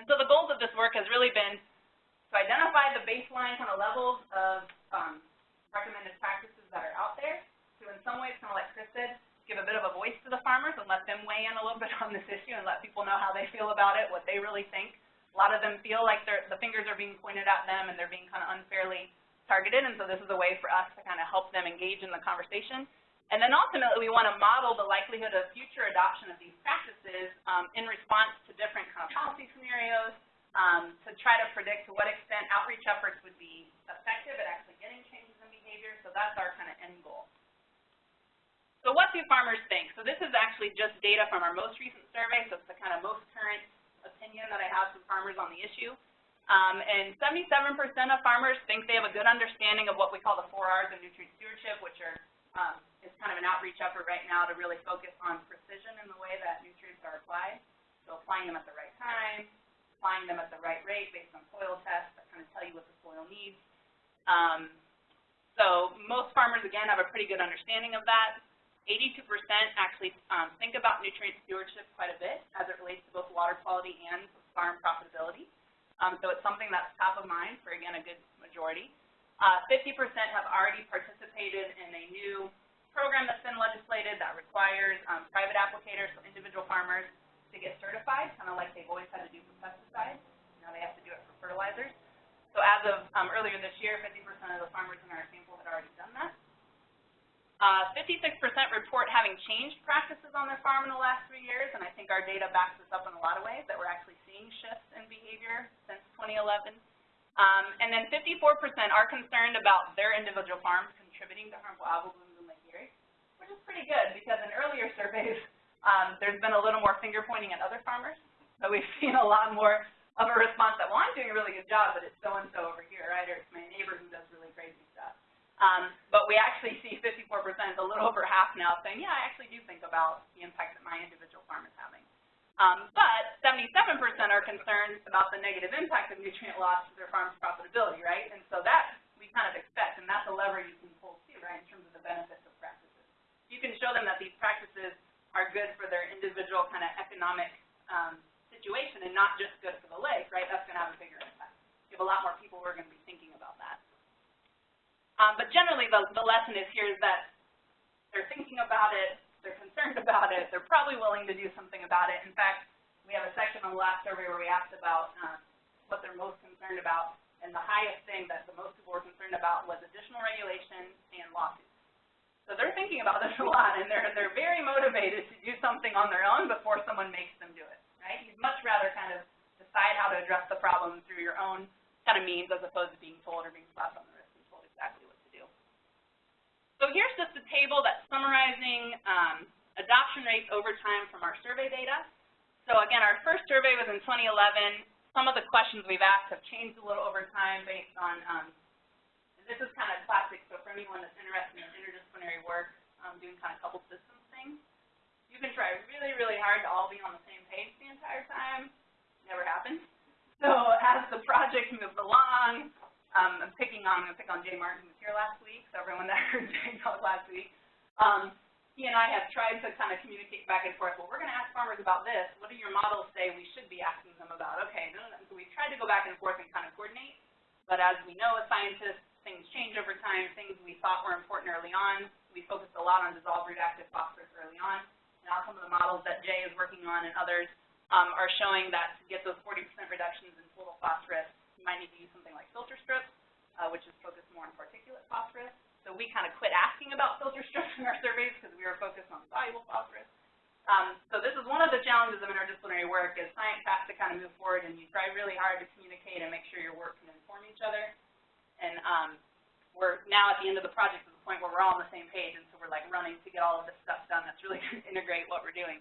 And so the goals of this work has really been to identify the baseline kind of levels of um, recommended practices that are out there, to in some ways, kind of like Chris said, give a bit of a voice to the farmers and let them weigh in a little bit on this issue and let people know how they feel about it, what they really think. A lot of them feel like the fingers are being pointed at them and they're being kind of unfairly targeted, and so this is a way for us to kind of help them engage in the conversation. And then ultimately, we want to model the likelihood of future adoption of these practices um, in response to different kind of policy scenarios, um, to try to predict to what extent outreach efforts would be effective at actually getting changes in behavior. So that's our kind of end goal. So what do farmers think? So this is actually just data from our most recent survey, so it's the kind of most current opinion that I have from farmers on the issue. Um, and 77% of farmers think they have a good understanding of what we call the four R's of nutrient stewardship, which are um, is kind of an outreach effort right now to really focus on precision in the way that nutrients are applied. So applying them at the right time, applying them at the right rate based on soil tests that kind of tell you what the soil needs. Um, so most farmers, again, have a pretty good understanding of that. 82% actually um, think about nutrient stewardship quite a bit as it relates to both water quality and farm profitability. Um, so it's something that's top of mind for, again, a good majority. 50% uh, have already participated in a new program that's been legislated that requires um, private applicators, so individual farmers, to get certified, kind of like they've always had to do for pesticides. Now they have to do it for fertilizers. So as of um, earlier this year, 50% of the farmers in our sample had already done that. 56% uh, report having changed practices on their farm in the last three years, and I think our data backs this up in a lot of ways, that we're actually seeing shifts in behavior since 2011. Um, and then 54% are concerned about their individual farms contributing to harmful algal blooms in Lake Erie, which is pretty good because in earlier surveys, um, there's been a little more finger pointing at other farmers. So we've seen a lot more of a response that, well, I'm doing a really good job, but it's so-and-so over here, right, or it's my neighbor who does really crazy stuff. Um, but we actually see 54%, a half now, saying, yeah, I actually do think about the impact that my individual farm is having. Um, but 77% are concerned about the negative impact of nutrient loss to their farm's profitability, right? And so that we kind of expect, and that's a lever you can pull too, right, in terms of the benefits of practices. You can show them that these practices are good for their individual kind of economic um, situation and not just good for the lake, right? That's going to have a bigger impact. You have a lot more people who are going to be thinking about that. Um, but generally, the, the lesson is here is that they're thinking about it, they're concerned about it, they're probably willing to do something about it. In fact, we have a section on the last survey where we asked about um, what they're most concerned about, and the highest thing that the most people were concerned about was additional regulation and lawsuits. So they're thinking about this a lot, and they're, they're very motivated to do something on their own before someone makes them do it, right? You'd much rather kind of decide how to address the problem through your own kind of means as opposed to being told or being slapped on the wrist and told exactly what to do. So here's just a table that's summarizing um, adoption rates over time from our survey data. So again, our first survey was in 2011. Some of the questions we've asked have changed a little over time based on um, this is kind of classic, so for anyone that's interested in interdisciplinary work, um, doing kind of coupled systems things, you can try really, really hard to all be on the same page the entire time. Never happens. So as the project moves along, um, I'm picking on, I'm going to pick on Jay Martin, who was here last week, so everyone that heard Jay talk last week. Um, he and I have tried to kind of communicate back and forth, well, we're going to ask farmers about this. What do your models say we should be asking them about? Okay, so we've tried to go back and forth and kind of coordinate, but as we know as scientists, things change over time, things we thought were important early on. We focused a lot on dissolved reactive phosphorus early on. Now some of the models that Jay is working on and others um, are showing that to get those 40% reductions in total phosphorus, might need to use something like filter strips, uh, which is focused more on particulate phosphorus. So we kind of quit asking about filter strips in our surveys because we were focused on soluble phosphorus. Um, so this is one of the challenges of interdisciplinary work is science has to kind of move forward and you try really hard to communicate and make sure your work can inform each other. And um, we're now at the end of the project to the point where we're all on the same page, and so we're like running to get all of this stuff done. That's really going to integrate what we're doing.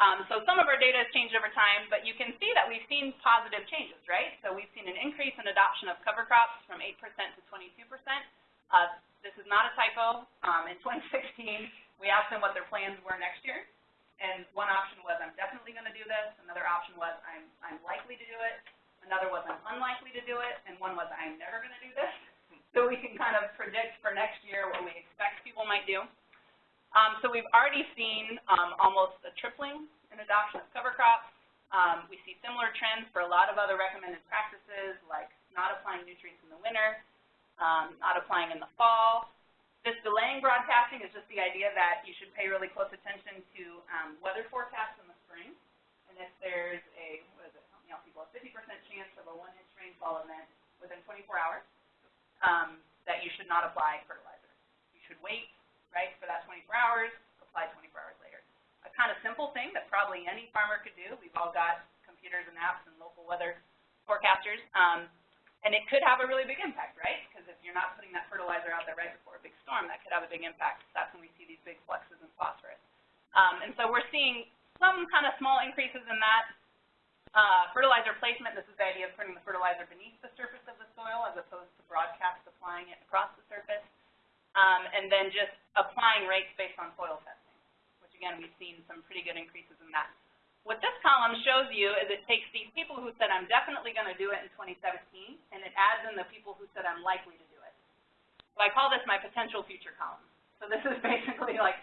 Um, so some of our data has changed over time, but you can see that we've seen positive changes, right? So we've seen an increase in adoption of cover crops from 8% to 22%. Uh, this is not a typo. Um, in 2016, we asked them what their plans were next year, and one option was I'm definitely going to do this. Another option was I'm, I'm likely to do it. Another was I'm unlikely to do it, and one was I'm never going to do this. So we can kind of predict for next year what we expect people might do. Um, so we've already seen um, almost a tripling in adoption of cover crops. Um, we see similar trends for a lot of other recommended practices, like not applying nutrients in the winter, um, not applying in the fall. This delaying broadcasting is just the idea that you should pay really close attention to um, weather forecasts in the spring. And if there's a, what is it, help me out people, a 50% chance of a one-inch rainfall event within 24 hours, um, that you should not apply fertilizer. You should wait, right, for that 24 hours, apply 24 hours later. A kind of simple thing that probably any farmer could do. We've all got computers and apps and local weather forecasters. Um, and it could have a really big impact, right? Because if you're not putting that fertilizer out there right before a big storm, that could have a big impact. That's when we see these big fluxes in phosphorus. Um, and so we're seeing some kind of small increases in that. Uh, fertilizer placement, this is the idea of putting the fertilizer beneath the surface of the soil as opposed to broadcast applying it across the surface. Um, and then just applying rates based on soil testing, which again, we've seen some pretty good increases in that. what this column shows you is it takes these people who said, I'm definitely going to do it in 2017, and it adds in the people who said, I'm likely to do it. So I call this my potential future column. So this is basically like,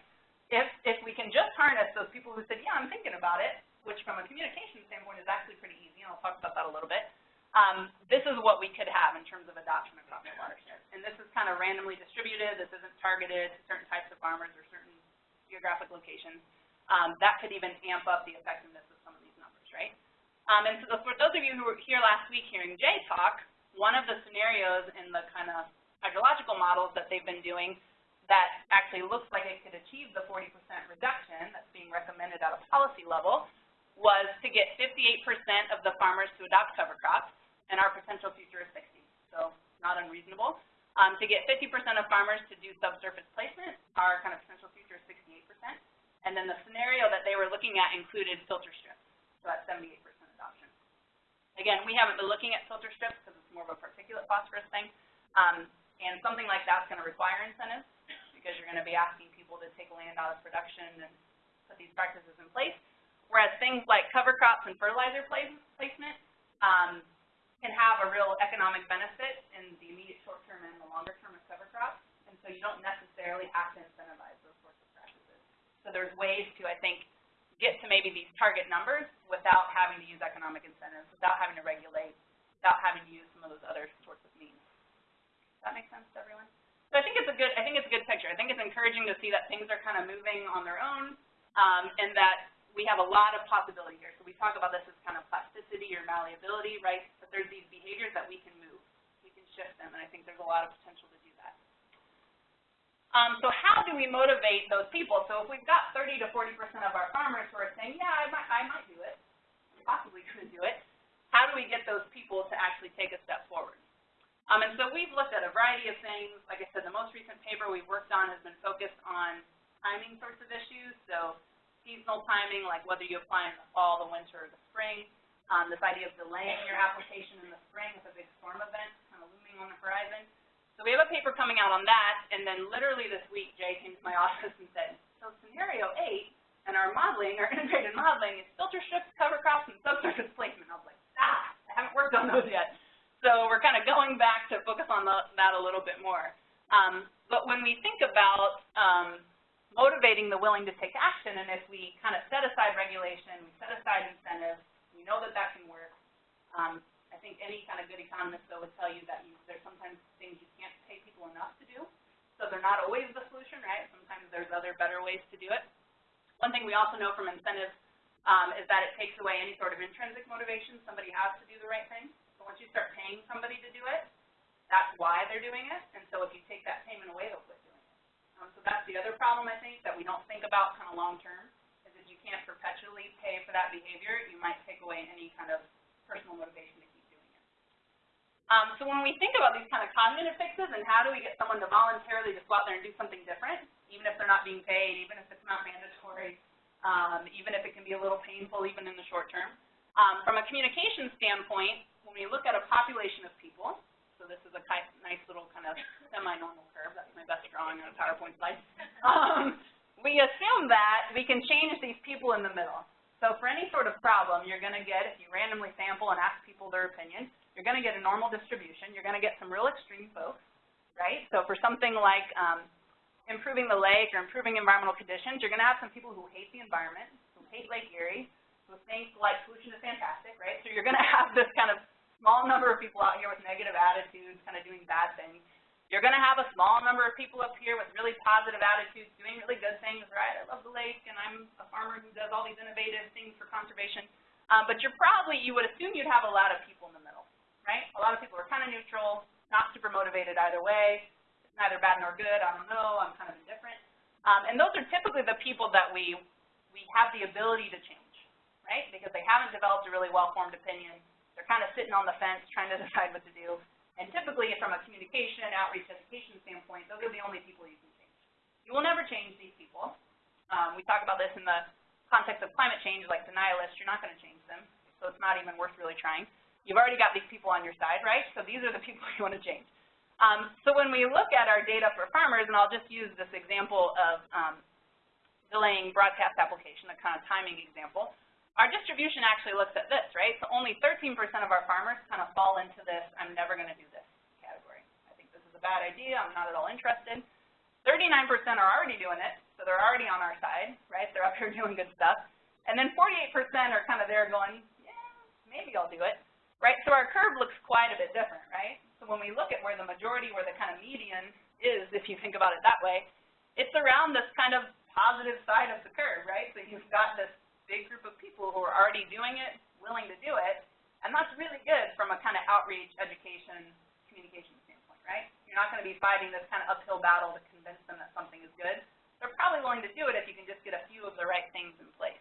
if, if we can just harness those people who said, yeah, I'm thinking about it, which from a communication standpoint is actually pretty easy, and I'll talk about that a little bit, um, this is what we could have in terms of adoption across the watershed. And this is kind of randomly distributed. This isn't targeted to certain types of farmers or certain geographic locations. Um, that could even amp up the effectiveness of some of these numbers, right? Um, and so for those of you who were here last week hearing Jay talk, one of the scenarios in the kind of hydrological models that they've been doing that actually looks like it could achieve the 40% reduction that's being recommended at a policy level was to get 58% of the farmers to adopt cover crops and our potential future is 60, so not unreasonable. Um, to get 50% of farmers to do subsurface placement, our kind of potential future is 68%. And then the scenario that they were looking at included filter strips, so that's 78% adoption. Again, we haven't been looking at filter strips because it's more of a particulate phosphorus thing, um, and something like that's going to require incentives because you're going to be asking people to take land out of production and put these practices in place. Whereas things like cover crops and fertilizer placement, um, can have a real economic benefit in the immediate short term and the longer term of cover crops, and so you don't necessarily have to incentivize those sorts of practices. So there's ways to, I think, get to maybe these target numbers without having to use economic incentives, without having to regulate, without having to use some of those other sorts of means. Does that make sense to everyone? So I think it's a good, I think it's a good picture. I think it's encouraging to see that things are kind of moving on their own, um, and that we have a lot of possibility here. So we talk about this as kind of plasticity or malleability, right? But there's these behaviors that we can move. We can shift them, and I think there's a lot of potential to do that. Um, so how do we motivate those people? So if we've got 30 to 40% of our farmers who are saying, yeah, I might, I might do it, possibly could do it, how do we get those people to actually take a step forward? Um, and so we've looked at a variety of things. Like I said, the most recent paper we've worked on has been focused on timing sorts of issues. So seasonal timing, like whether you apply in the fall, the winter, or the spring. Um, this idea of delaying your application in the spring with a big storm event kind of looming on the horizon. So we have a paper coming out on that, and then literally this week, Jay came to my office and said, so scenario eight in our modeling, our integrated modeling, is filter strips, cover crops, and subsurface placement. I was like, ah, I haven't worked on those yet. So we're kind of going back to focus on the, that a little bit more. Um, but when we think about um, motivating the willing to take action. And if we kind of set aside regulation, we set aside incentives, we know that that can work. Um, I think any kind of good economist, though, would tell you that you, there's sometimes things you can't pay people enough to do. So they're not always the solution, right? Sometimes there's other better ways to do it. One thing we also know from incentives um, is that it takes away any sort of intrinsic motivation somebody has to do the right thing. So once you start paying somebody to do it, that's why they're doing it. And so if you take that payment away, they'll quit um, so that's the other problem, I think, that we don't think about kind of long term, is if you can't perpetually pay for that behavior, you might take away any kind of personal motivation to keep doing it. Um, so when we think about these kind of cognitive fixes and how do we get someone to voluntarily just go out there and do something different, even if they're not being paid, even if it's not mandatory, um, even if it can be a little painful even in the short term. Um, from a communication standpoint, when we look at a population of people, so this is a nice little kind of semi-normal curve. That's my best drawing on a PowerPoint slide. Um, we assume that we can change these people in the middle. So for any sort of problem, you're going to get, if you randomly sample and ask people their opinion, you're going to get a normal distribution. You're going to get some real extreme folks, right? So for something like um, improving the lake or improving environmental conditions, you're going to have some people who hate the environment, who hate Lake Erie, who think like pollution is fantastic, right? So you're going to have this kind of small number of people out here with negative attitudes, kind of doing bad things. You're going to have a small number of people up here with really positive attitudes, doing really good things, right? I love the lake, and I'm a farmer who does all these innovative things for conservation. Um, but you're probably, you would assume you'd have a lot of people in the middle, right? A lot of people are kind of neutral, not super motivated either way. It's neither bad nor good. I don't know. I'm kind of indifferent. Um, and those are typically the people that we, we have the ability to change, right? Because they haven't developed a really well-formed opinion they're kind of sitting on the fence trying to decide what to do. And typically, from a communication, outreach, education standpoint, those are the only people you can change. You will never change these people. Um, we talk about this in the context of climate change, like denialists, you're not going to change them, so it's not even worth really trying. You've already got these people on your side, right? So these are the people you want to change. Um, so when we look at our data for farmers, and I'll just use this example of um, delaying broadcast application, a kind of timing example, our distribution actually looks at this, right? So only 13% of our farmers kind of fall into this, I'm never going to do this category. I think this is a bad idea, I'm not at all interested. 39% are already doing it, so they're already on our side, right? They're up here doing good stuff. And then 48% are kind of there going, yeah, maybe I'll do it, right? So our curve looks quite a bit different, right? So when we look at where the majority, where the kind of median is, if you think about it that way, it's around this kind of positive side of the curve, right? So you've got this big group of people who are already doing it, willing to do it, and that's really good from a kind of outreach, education, communication standpoint, right? You're not going to be fighting this kind of uphill battle to convince them that something is good. They're probably willing to do it if you can just get a few of the right things in place.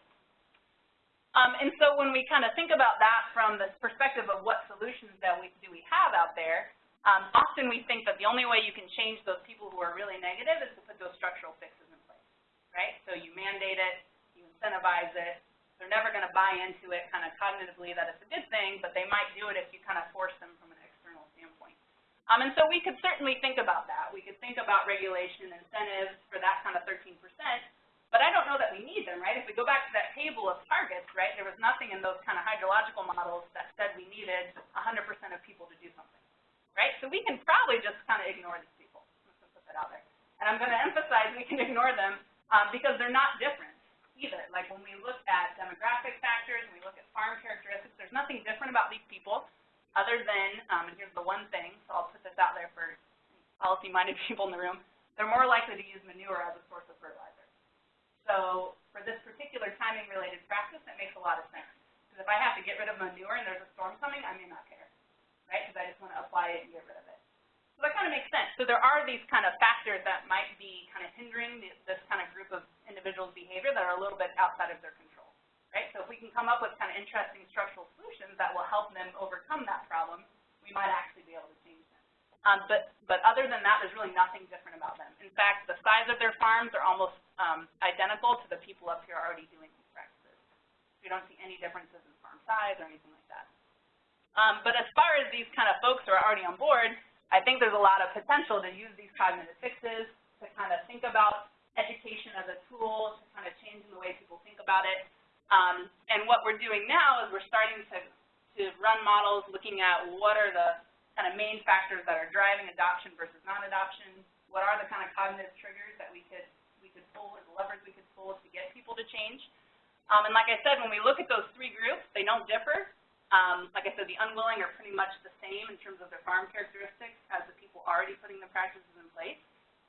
Um, and so when we kind of think about that from the perspective of what solutions that we, do we have out there, um, often we think that the only way you can change those people who are really negative is to put those structural fixes in place, right? So you mandate it, incentivize it. They're never going to buy into it kind of cognitively that it's a good thing, but they might do it if you kind of force them from an external standpoint. Um, and so we could certainly think about that. We could think about regulation incentives for that kind of 13%, but I don't know that we need them, right? If we go back to that table of targets, right, there was nothing in those kind of hydrological models that said we needed 100% of people to do something, right? So we can probably just kind of ignore these people. Just put that out there. And I'm going to emphasize we can ignore them um, because they're not different either. Like when we look at demographic factors and we look at farm characteristics, there's nothing different about these people other than, um, and here's the one thing, so I'll put this out there for policy-minded people in the room, they're more likely to use manure as a source of fertilizer. So for this particular timing-related practice, it makes a lot of sense. Because if I have to get rid of manure and there's a storm coming, I may not care, right? Because I just want to apply it and get rid of it. So that kind of makes sense. So there are these kind of factors that might be kind of hindering this kind of group of individuals' behavior that are a little bit outside of their control, right? So if we can come up with kind of interesting structural solutions that will help them overcome that problem, we might actually be able to change them. Um, but, but other than that, there's really nothing different about them. In fact, the size of their farms are almost um, identical to the people up here already doing these practices. We don't see any differences in farm size or anything like that. Um, but as far as these kind of folks who are already on board, I think there's a lot of potential to use these cognitive fixes to kind of think about education as a tool to kind of change the way people think about it. Um, and what we're doing now is we're starting to, to run models looking at what are the kind of main factors that are driving adoption versus non-adoption, what are the kind of cognitive triggers that we could, we could pull or the levers we could pull to get people to change. Um, and like I said, when we look at those three groups, they don't differ. Um, like I said, the unwilling are pretty much the same in terms of their farm characteristics as the people already putting the practices in place.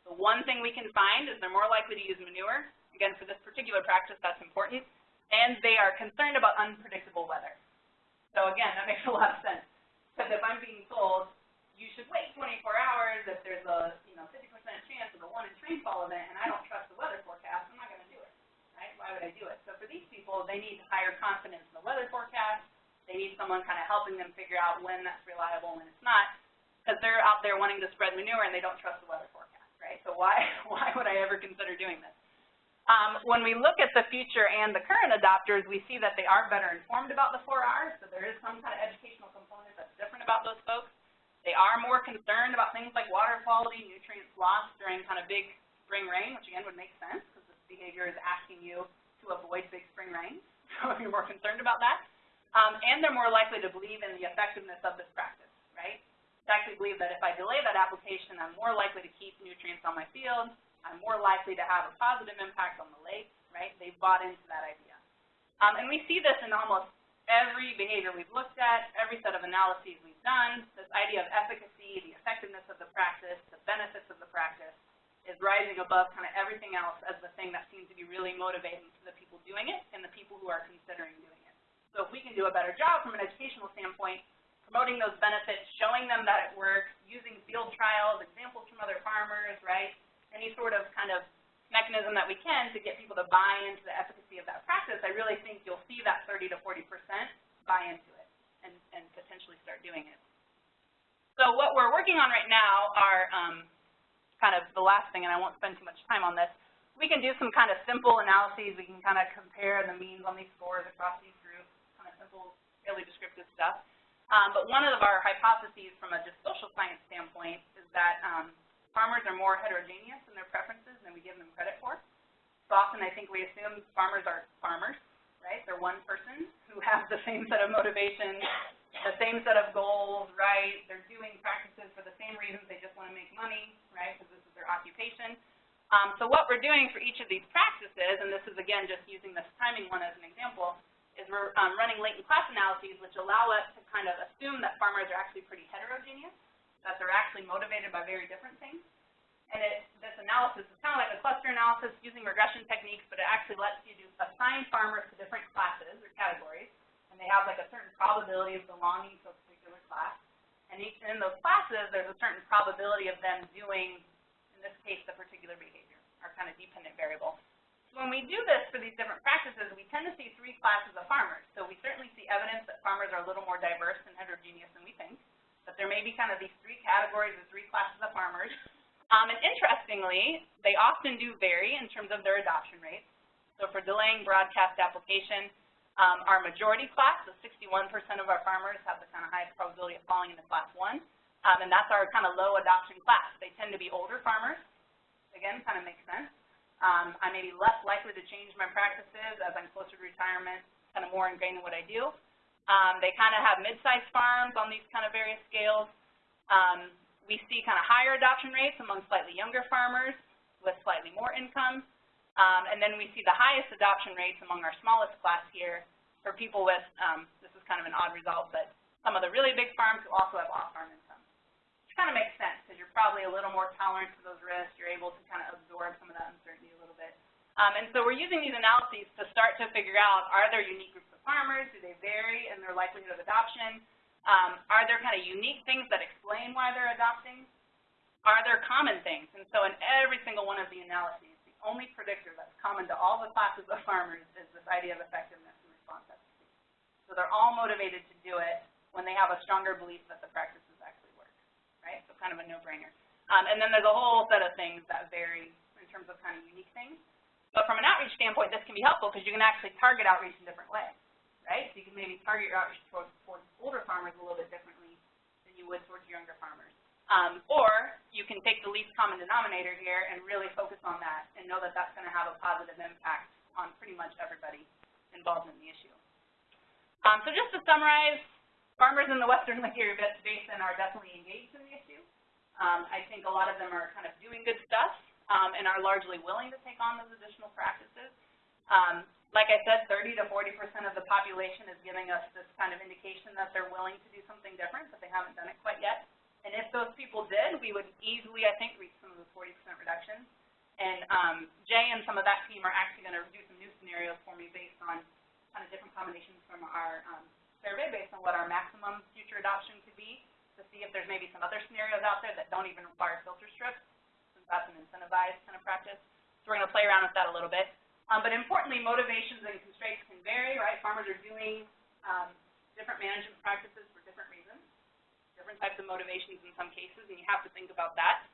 The one thing we can find is they're more likely to use manure. Again, for this particular practice, that's important. And they are concerned about unpredictable weather. So again, that makes a lot of sense. Because if I'm being told, you should wait 24 hours if there's a you know 50% chance of a one-inch rainfall event, and I don't trust the weather forecast, I'm not going to do it, right? Why would I do it? So for these people, they need higher confidence in the weather forecast, they need someone kind of helping them figure out when that's reliable and when it's not, because they're out there wanting to spread manure and they don't trust the weather forecast, right? So why, why would I ever consider doing this? Um, when we look at the future and the current adopters, we see that they are better informed about the 4Rs, so there is some kind of educational component that's different about those folks. They are more concerned about things like water quality, nutrients lost during kind of big spring rain, which again would make sense because this behavior is asking you to avoid big spring rain. So if you're more concerned about that. Um, and they're more likely to believe in the effectiveness of this practice, right? They actually believe that if I delay that application, I'm more likely to keep nutrients on my field. I'm more likely to have a positive impact on the lake, right? They've bought into that idea. Um, and we see this in almost every behavior we've looked at, every set of analyses we've done. This idea of efficacy, the effectiveness of the practice, the benefits of the practice is rising above kind of everything else as the thing that seems to be really motivating to the people doing it and the people who are considering doing it. So if we can do a better job from an educational standpoint, promoting those benefits, showing them that it works, using field trials, examples from other farmers, right? Any sort of kind of mechanism that we can to get people to buy into the efficacy of that practice, I really think you'll see that 30 to 40% buy into it and, and potentially start doing it. So what we're working on right now are um, kind of the last thing, and I won't spend too much time on this. We can do some kind of simple analyses. We can kind of compare the means on these scores across these simple, fairly descriptive stuff. Um, but one of our hypotheses from a just social science standpoint is that um, farmers are more heterogeneous in their preferences than we give them credit for. So often I think we assume farmers are farmers, right? They're one person who has the same set of motivations, the same set of goals, right? They're doing practices for the same reasons, they just want to make money, right, because this is their occupation. Um, so what we're doing for each of these practices, and this is again just using this timing one as an example, is we're um, running latent class analyses which allow us to kind of assume that farmers are actually pretty heterogeneous, that they're actually motivated by very different things. And it, this analysis is kind of like a cluster analysis using regression techniques, but it actually lets you do assign farmers to different classes or categories, and they have like a certain probability of belonging to a particular class. And each, in those classes, there's a certain probability of them doing, in this case, the particular behavior, our kind of dependent variable. When we do this for these different practices, we tend to see three classes of farmers. So we certainly see evidence that farmers are a little more diverse and heterogeneous than we think, but there may be kind of these three categories or three classes of farmers. Um, and interestingly, they often do vary in terms of their adoption rates. So for delaying broadcast application, um, our majority class, so 61% of our farmers have the kind of highest probability of falling into class one, um, and that's our kind of low adoption class. They tend to be older farmers. Again, kind of makes sense. Um, I may be less likely to change my practices as I'm closer to retirement, kind of more ingrained in what I do. Um, they kind of have mid-sized farms on these kind of various scales. Um, we see kind of higher adoption rates among slightly younger farmers with slightly more income. Um, and then we see the highest adoption rates among our smallest class here for people with, um, this is kind of an odd result, but some of the really big farms who also have off-farm income. Kind of makes sense because you're probably a little more tolerant to those risks. You're able to kind of absorb some of that uncertainty a little bit. Um, and so we're using these analyses to start to figure out, are there unique groups of farmers? Do they vary in their likelihood of adoption? Um, are there kind of unique things that explain why they're adopting? Are there common things? And so in every single one of the analyses, the only predictor that's common to all the classes of farmers is this idea of effectiveness and response efficacy. So they're all motivated to do it when they have a stronger belief that the practices actually work, right? So kind of a no-brainer. Um, and then there's a whole set of things that vary in terms of kind of unique things. But from an outreach standpoint, this can be helpful because you can actually target outreach in different ways right? So you can maybe target your outreach towards, towards older farmers a little bit differently than you would towards younger farmers. Um, or you can take the least common denominator here and really focus on that and know that that's going to have a positive impact on pretty much everybody involved in the issue. Um, so just to summarize, farmers in the western Lake Erie Basin are definitely engaged in the issue. Um, I think a lot of them are kind of doing good stuff um, and are largely willing to take on those additional practices. Um, like I said, 30 to 40 percent of the population is giving us this kind of indication that they're willing to do something different, but they haven't done it quite yet. And if those people did, we would easily, I think, reach some of those 40 percent reductions. And um, Jay and some of that team are actually going to do some new scenarios for me based on kind of different combinations from our um, survey, based on what our maximum future adoption could be, to see if there's maybe some other scenarios out there that don't even require filter strips, since that's an incentivized kind of practice. So we're going to play around with that a little bit. Um, but importantly, motivations and constraints can vary, right? Farmers are doing um, different management practices for different reasons, different types of motivations in some cases, and you have to think about that.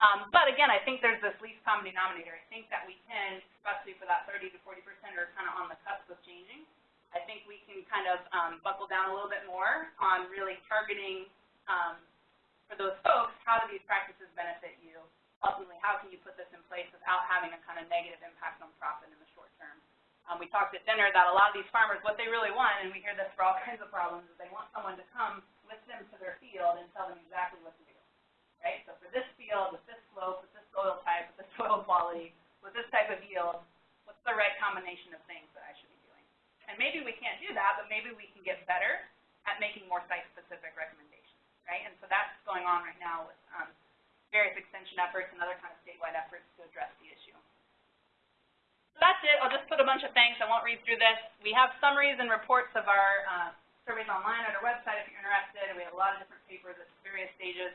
Um, but again, I think there's this least common denominator. I think that we can, especially for that 30 to 40 percent are kind of on the cusp of changing, I think we can kind of um, buckle down a little bit more on really targeting um, for those folks, how do these practices benefit you? ultimately, how can you put this in place without having a kind of negative impact on profit in the short term? Um, we talked at dinner that a lot of these farmers, what they really want, and we hear this for all kinds of problems, is they want someone to come with them to their field and tell them exactly what to do, right? So for this field, with this slope, with this soil type, with this soil quality, with this type of yield, what's the right combination of things that I should be doing? And maybe we can't do that, but maybe we can get better at making more site-specific recommendations, right? And so that's going on right now with um, various extension efforts and other kind of statewide efforts to address the issue. So that's it. I'll just put a bunch of things. I won't read through this. We have summaries and reports of our uh, surveys online at our website if you're interested. We have a lot of different papers at various stages,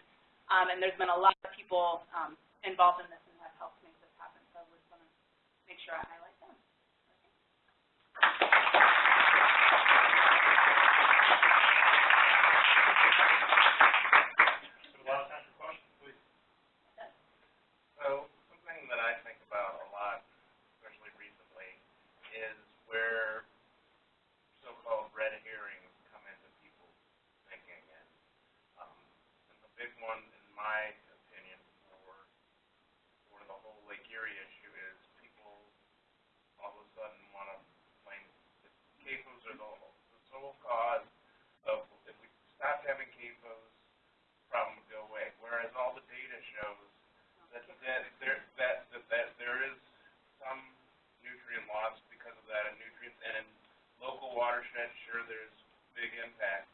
um, and there's been a lot of people um, involved in this and have helped make this happen. So we're just going to make sure I highlight them. So, that there that, that that there is some nutrient loss because of that, and nutrients and in local watershed, sure, there's big impact,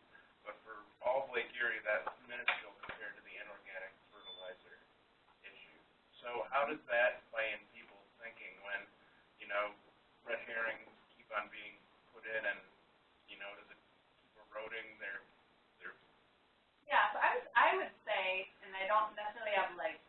but for all of Lake Erie, that's minuscule compared to the inorganic fertilizer issue. So how does that play in people's thinking when, you know, red herrings keep on being put in, and you know, does it keep eroding their their? Yeah, so I was I would say, and I don't necessarily have like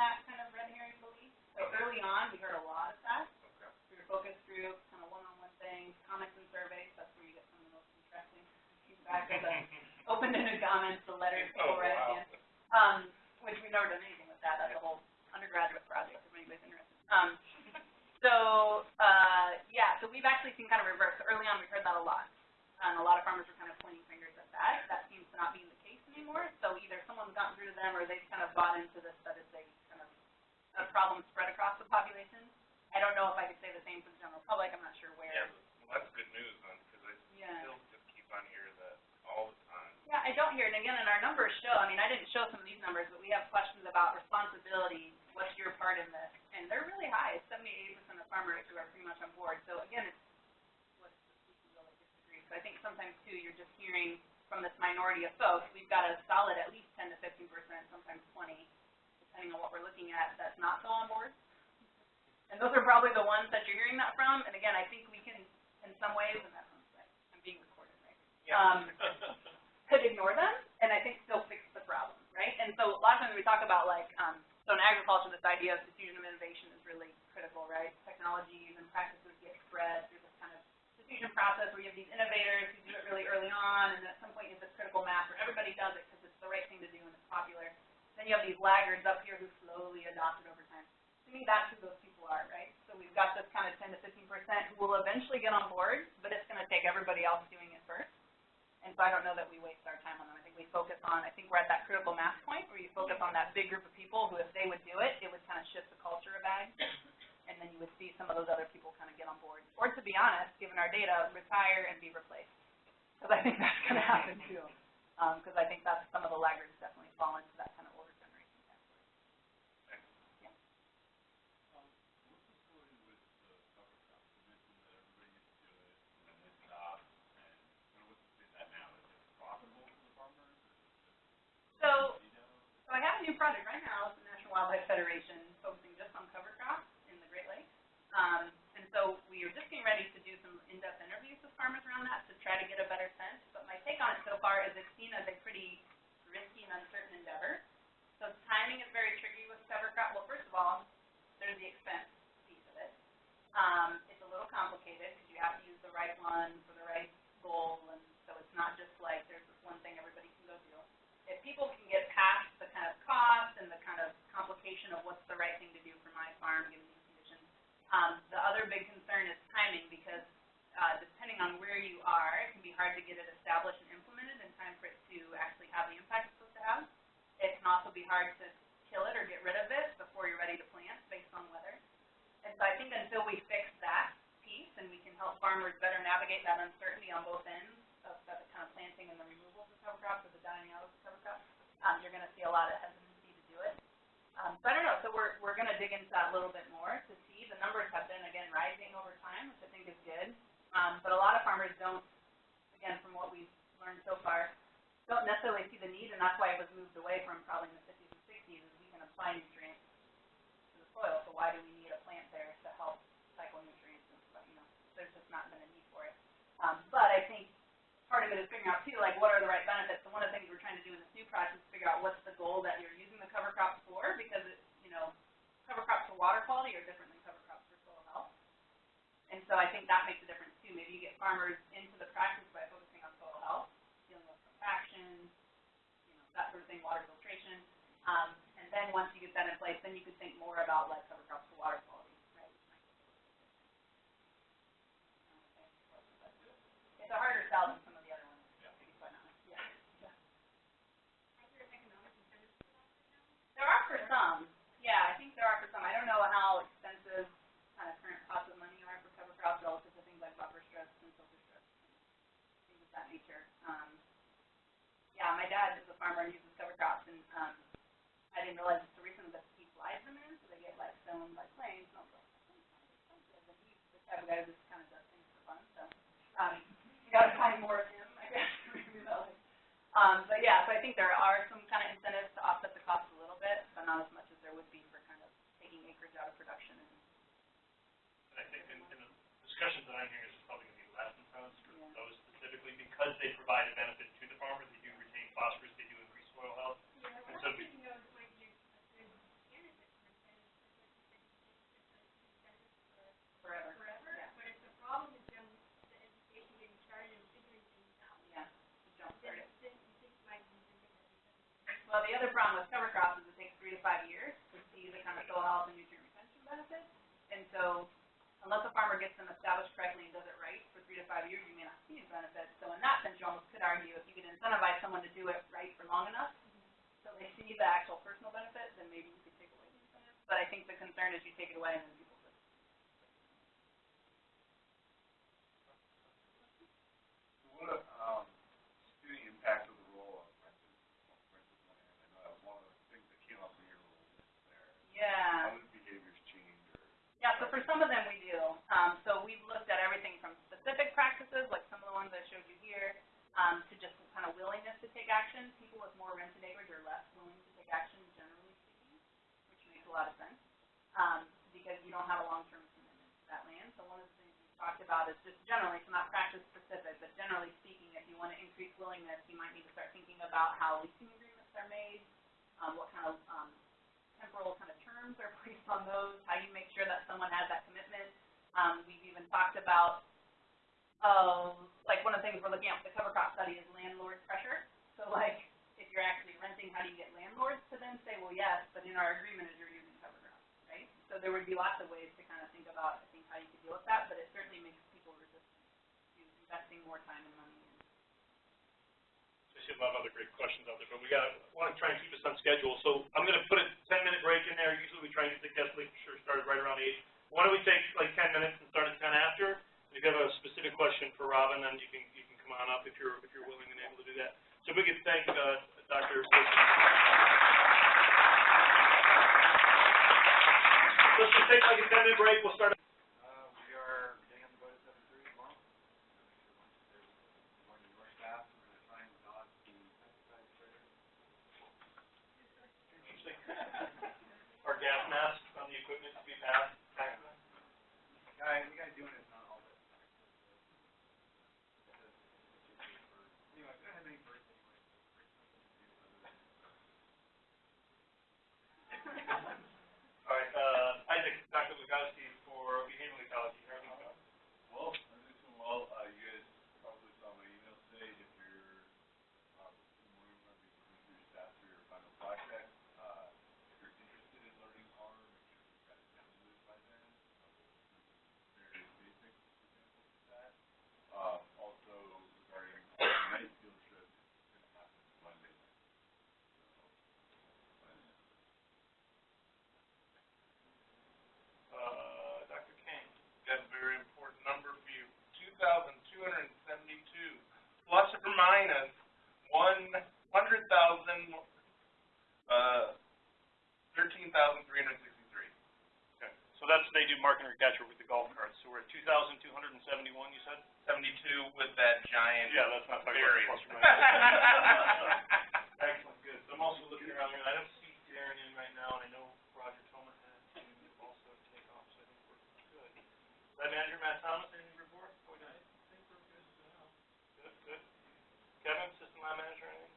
that kind of red herring belief. So Okay. early on, we heard a lot of that. Okay. We were focused through kind of one-on-one things, comments and surveys, that's where you get some of the most interesting feedback the open-ended comments, the letters people Oh, write at the wow. end. Um, which we've never done anything with that, that's a whole undergraduate project, if anybody's interested. Um, so, uh, yeah, so we've actually seen kind of reverse, early on, we heard that a lot. And a lot of farmers were kind of pointing fingers at that, that seems to not be the case anymore, so either someone's gotten through to them, or they've kind of bought into this, that it's a a problem spread across the population. I don't know if I could say the same for the general public, I'm not sure where. Yeah, well, that's good news then, because I Yeah. still just keep on hearing that all the time. Yeah, I don't hear it, and again, and our numbers show, I mean, I didn't show some of these numbers, but we have questions about responsibility, what's your part in this? And they're really high, it's seventy-eight percent of farmers who are pretty much on board, so again, it's, what's, we can really disagree. So I think sometimes too, you're just hearing from this minority of folks, we've got a solid at least ten to fifteen percent, sometimes twenty, depending on what we're looking at, that's not so on board. And those are probably the ones that you're hearing that from, and again, I think we can, in some ways, and that sounds right, I'm being recorded, right? Um, could ignore them and I think still fix the problem, right? And so a lot of times we talk about like, um, so in agriculture, this idea of diffusion of innovation is really critical, right? Technologies and practices get spread through this kind of diffusion process where you have these innovators who do it really early on and at some point you have this critical mass where everybody does it because it's the right thing to do and it's popular. Then you have these laggards up here who slowly adopt it over time. To me, that's who those people are, right? So we've got this kind of ten to fifteen percent who will eventually get on board, but it's gonna take everybody else doing it first. And so I don't know that we waste our time on them. I think we focus on, I think we're at that critical mass point where you focus on that big group of people who if they would do it, it would kind of shift the culture of ag. And then you would see some of those other people kind of get on board. Or to be honest, given our data, retire and be replaced. Because I think that's going to happen too. Um, because I think that's, some of the laggards definitely fall into that kind of older generation category. So, so I have a new project right now with the National Wildlife Federation focusing just on cover crops in the Great Lakes. Um, and so we are just getting ready to do some in-depth interviews with farmers around that to try to get a better sense. But my take on it so far is it's seen as a pretty risky and uncertain endeavor. So timing is very tricky with cover crop. Well, first of all, there's the expense piece of it. Um, it's a little complicated because you have to use the right one for the right goal, and so it's not just like there's this one thing everybody can go do if people can get past kind of cost and the kind of complication of what's the right thing to do for my farm given these conditions, um, the other big concern is timing because uh, depending on where you are, it can be hard to get it established and implemented in time for it to actually have the impact it's supposed to have. It can also be hard to kill it or get rid of it before you're ready to plant based on weather. And so I think until we fix that piece and we can help farmers better navigate that uncertainty on both ends of the kind of planting and the removal of the cover crops or the dying out of the cover crops, um, you're gonna see a lot of hesitancy to do it. Um, so I don't know, so we're, we're gonna dig into that a little bit more to see, the numbers have been, again, rising over time, which I think is good. Um, but a lot of farmers don't, again, from what we've learned so far, don't necessarily see the need, and that's why it was moved away from probably in the fifties and sixties, is we can apply nutrients to the soil, so why do we need a plant there to help cycle nutrients and you know, there's just not been a need for it. Um, but I think part of it is figuring out too, like what are the right benefits. So one of the things we're trying to do in this new project is figure out what's the goal that you're using the cover crops for, because it, you know, cover crops for water quality are different than cover crops for soil health. And so I think that makes a difference too. Maybe you get farmers into the practice by focusing on soil health, dealing with compaction, you know, that sort of thing, water filtration. Um, and then once you get that in place, then you could think more about like cover crops for water quality. It's a harder sell some of the other ones, to be quite honest, yeah, yeah. There are for some, yeah, I think there are for some. I don't know how expensive kind of current costs of money are for cover crops relative to things like buffer strips and filter strips things of that nature. Um, yeah, my dad is a farmer and uses cover crops and, um, I didn't realize it's the reason that he flies them in, so they get like Keystone by Plains, and I was like, expensive, and he's the type of guy who just kind of does things for fun, so, um, you gotta find more of him, I guess. Um, but yeah, so I think there are some kind of incentives to offset the cost a little bit, but not as much as there would be for kind of taking acreage out of production and, And I think in, in the discussions that I'm hearing, it's probably gonna be less incentives for Yeah. those specifically, because they provide a benefit to the farmer, they do retain phosphorus, they do increase soil health. And so we- forever. forever, Yeah. but if the problem is then the education getting started and figuring things out, Yeah, to jump then, then things might be different. Well, the other problem with cover crops is it takes three to five years to see the kind of soil health and nutrient retention benefits. And so unless a farmer gets them established correctly and does it right for three to five years, you may not see these benefits. So in that sense, you almost could argue if you could incentivize someone to do it right for long enough, so they see the actual personal benefit, then maybe you could take away the incentive. But I think the concern is you take it away and then people just What, um, the impact of the role of rented land? I know that was one of the things that came up in your role there. Yeah. How did behaviors change or? Yeah, so for some of them we do. Um, so we've looked at everything from specific practices, like some of the ones I showed you here, um, to just kind of willingness to take action. People with more rented acreage are less willing to take action, generally speaking, which makes a lot of sense, um, because you don't have a long-term commitment to that land. So one of the things we've talked about is just generally, so not practice specific, but generally speaking, if you want to increase willingness, you might need to start thinking about how leasing agreements are made, um, what kind of, um, temporal kind of terms are placed on those, how you make sure that someone has that commitment. Um, we've even talked about, oh, like one of the things we're looking at with the cover crop study is landlord pressure. So like, if you're actually renting, how do you get landlords to then say, well, yes, but in our agreement is you're using cover crop, right? So there would be lots of ways to kind of think about, I think, how you could deal with that, but it certainly makes people resistant to investing more time and money see a lot other great questions out there, but we gotta, wanna try and keep us on schedule, so I'm gonna put a ten-minute break in there, usually we try and get the guest league, sure, started right around eight. Why don't we take like ten minutes and start at ten after? And If you have a specific question for Robin, then you can, you can come on up if you're, if you're willing and able to do that. So we could thank, uh, Dr. Let's just take like a ten-minute break, we'll start. past do mark and recapture with the golf carts, so we're at two thousand two hundred and seventy-one, you said? Seventy-two with that giant Yeah, that's not talking about variance. plus or minus. Excellent, good. So I'm also looking around here, I don't see Darren in right now, and I know Roger Tolman had to also take off, so I think we're good. Lab manager Matt Thomas, anything to report? I think we're good now. Good, good. Kevin, system lab manager, anything?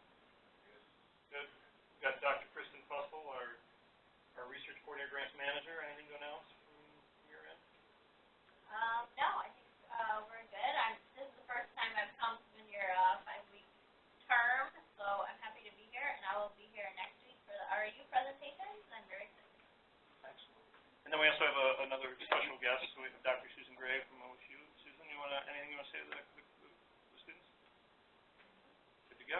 Good. We've got Dr. Kristen Fussell, our, our research coordinator grants manager, anything to announce from your end? Um, no, I think, uh, we're good. I'm, this is the first time I've come in your, uh, five-week term, so I'm happy to be here, and I will be here next week for the RU presentations. I'm very excited. Excellent. And then we also have a, another special guest, so we have Dr. Susan Gray from OSU. Susan, you wanna, anything you wanna say to the, the, the students? Good to go.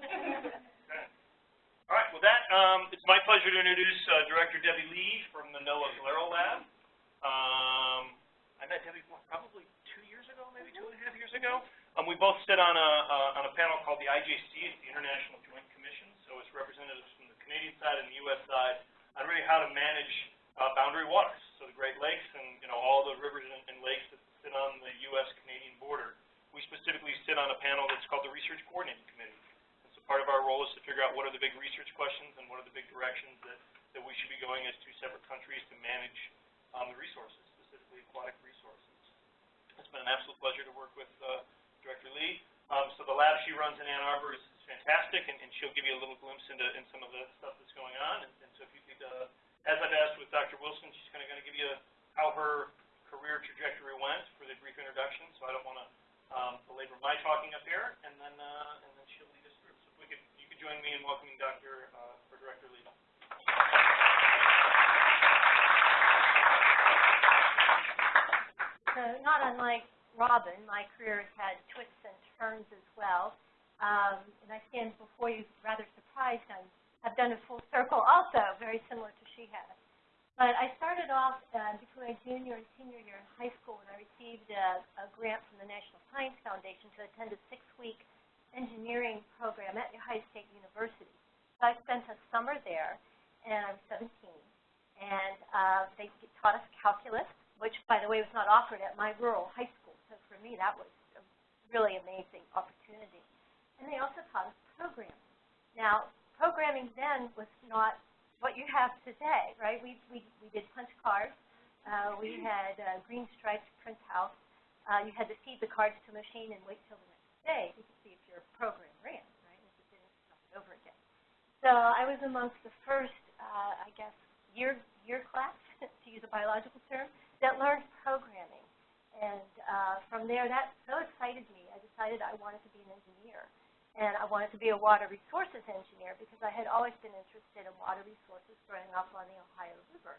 Okay. All right, with that, um, it's my pleasure to introduce, uh, Director Debbie Lee from the NOAA GLERL Lab. Um, I met Debbie what, probably two years ago, maybe two and a half years ago. Um, we both sit on a, uh, on a panel called the IJC, it's the International Joint Commission, so it's representatives from the Canadian side and the US side on really how to manage uh, boundary waters, so the Great Lakes and, you know, all the rivers and, and lakes that sit on the U.S.-Canadian border. We specifically sit on a panel that's called the Research Coordinating Committee. And so part of our role is to figure out what are the big research questions and what are the big directions that, that we should be going as two separate countries to manage, um, the resources, specifically aquatic resources. It's been an absolute pleasure to work with, uh, Director Lee. Um, so the lab she runs in Ann Arbor is is fantastic, and, and she'll give you a little glimpse into, in some of the stuff that's going on. And, and so if you could, uh, as I've asked with Dr. Wilson, she's kind of going to give you how her career trajectory went for the brief introduction, so I don't want to um, belabor my talking up here, and then, uh, and then she'll lead us through. So if we could, you could join me in welcoming Dr., uh, or Director Lee. So not unlike Robin, my career has had twists and turns as well. Um, and I stand before you rather surprised. I'm, I've done a full circle also, very similar to she has. But I started off uh, between my junior and senior year in high school when I received a, a grant from the National Science Foundation to attend a six-week engineering program at Ohio State University. So I spent a summer there, and I was 17. And uh, they taught us calculus, which, by the way, was not offered at my rural high school. So for me, that was a really amazing opportunity. And they also taught us programming. Now, programming then was not what you have today, right? We, we, we did punch cards. Uh, we had uh, green striped printouts. Uh, you had to feed the cards to a machine and wait till the next day to see if your program ran, right? If it didn't, start it over again. So I was amongst the first, uh, I guess, year year class, to use a biological term, that learned programming. And uh, from there, that so excited me. I decided I wanted to be an engineer. And I wanted to be a water resources engineer because I had always been interested in water resources growing up on the Ohio River.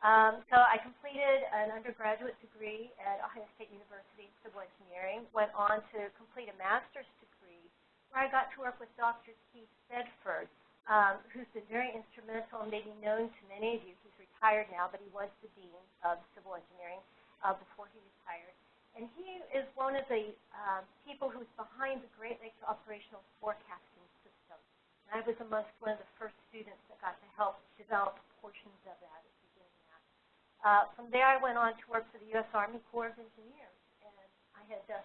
Um, so I completed an undergraduate degree at Ohio State University in civil engineering, went on to complete a master's degree where I got to work with Dr. Keith Bedford, um, who's been very instrumental and maybe known to many of you. He's retired now, but he was the dean of civil engineering uh, before he retired. And he is one of the um, people who's behind the Great Lakes Operational Forecasting System. And I was amongst one of the first students that got to help develop portions of that. Uh, from there, I went on to work for the U.S. Army Corps of Engineers. And I had uh,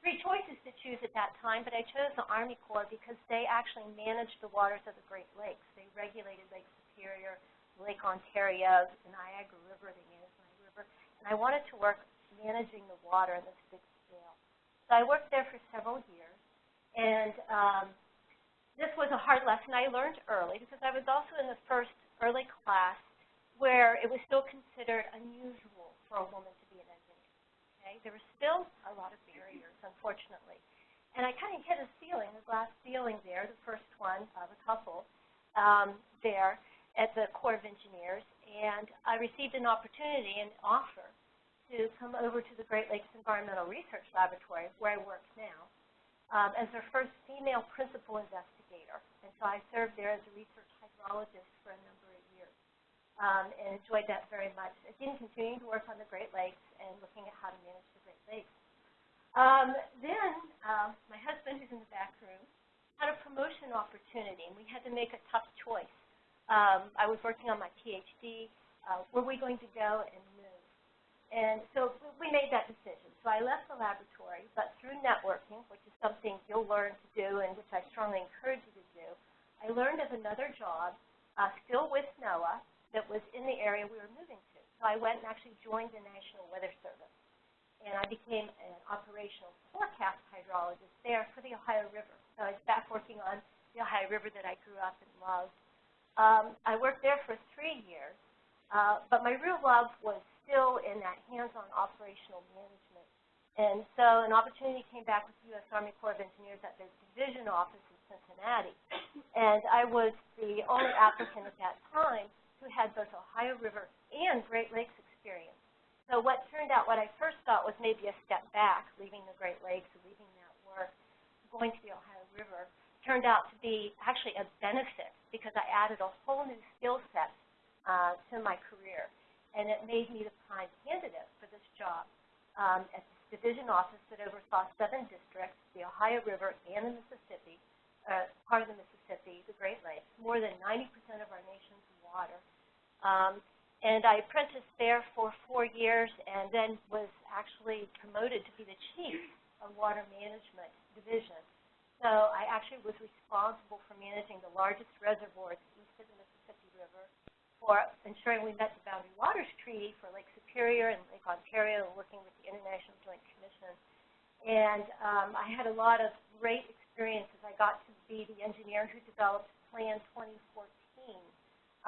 three choices to choose at that time, but I chose the Army Corps because they actually managed the waters of the Great Lakes. They regulated Lake Superior, Lake Ontario, the Niagara River, managed Niagara River. And I wanted to work managing the water on this big scale. So I worked there for several years, and um, this was a hard lesson I learned early because I was also in the first early class where it was still considered unusual for a woman to be an engineer. Okay? There were still a lot of unfortunately. And I kind of hit a ceiling, a glass ceiling there, the first one of a couple um, there at the Corps of Engineers, and I received an opportunity, an offer, to come over to the Great Lakes Environmental Research Laboratory, where I work now, um, as their first female principal investigator. And so I served there as a research hydrologist for a number of years um, and enjoyed that very much. Again, continuing to work on the Great Lakes and looking at how to manage the Great Lakes. Um, then um, my husband, who's in the back room, had a promotion opportunity, and we had to make a tough choice. Um, I was working on my PhD. Uh, were we going to go and move? and so we made that decision. So I left the laboratory, but through networking, which is something you'll learn to do and which I strongly encourage you to do, I learned of another job, uh, still with NOAA, that was in the area we were moving to. So I went and actually joined the National Weather Service. And I became an operational forecast hydrologist there for the Ohio River. So I was back working on the Ohio River that I grew up and loved. Um, I worked there for three years, uh, but my real love was still in that hands-on operational management. And so an opportunity came back with the U.S. Army Corps of Engineers at their division office in Cincinnati. And I was the only applicant at that time who had both Ohio River and Great Lakes experience. So what turned out, what I first thought was maybe a step back, leaving the Great Lakes leaving that work, going to the Ohio River, turned out to be actually a benefit because I added a whole new skill set uh, to my career and it made me the prime candidate for this job um, at this division office that oversaw seven districts, the Ohio River and the Mississippi, uh, part of the Mississippi, the Great Lakes, more than 90% of our nation's water. Um, And I apprenticed there for four years and then was actually promoted to be the chief of water management division. So I actually was responsible for managing the largest reservoirs east of the Mississippi River, for ensuring we met the Boundary Waters Treaty for Lake Superior and Lake Ontario, working with the International Joint Commission. And um, I had a lot of great experiences. I got to be the engineer who developed Plan 2014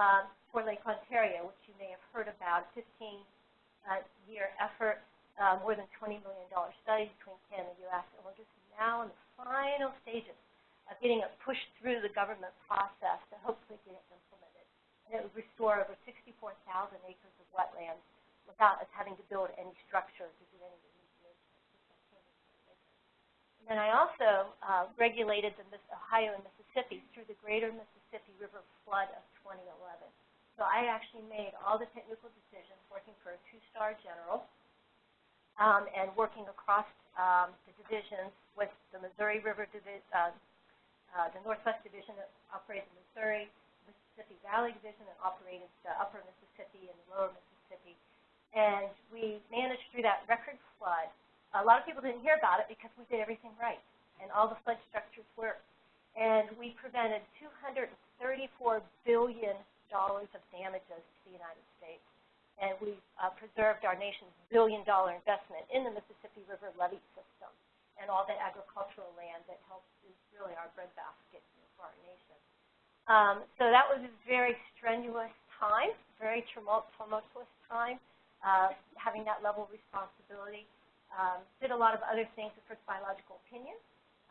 um, for Lake Ontario, which you may have heard about, 15-year uh, effort, uh, more than $20 million study between Canada and the U.S., and we're just now in the final stages of getting it pushed through the government process to hopefully get it implemented. And it would restore over 64,000 acres of wetlands without us having to build any structure to do any. And then I also uh, regulated the Ohio and Mississippi through the Greater Mississippi River flood of 2011. So I actually made all the technical decisions working for a two-star general um, and working across um, the divisions with the Missouri River Division, uh, uh, the Northwest Division that operated in Missouri, Mississippi Valley Division that operated the Upper Mississippi and the Lower Mississippi. And we managed through that record flood. A lot of people didn't hear about it because we did everything right, and all the flood structures worked. And we prevented $234 billion of damages to the United States. And we uh, preserved our nation's billion-dollar investment in the Mississippi River levee system and all the agricultural land that helps is really our breadbasket for our nation. Um, so that was a very strenuous time, very tumultuous time, uh, having that level of responsibility. Um, did a lot of other things, the first biological opinion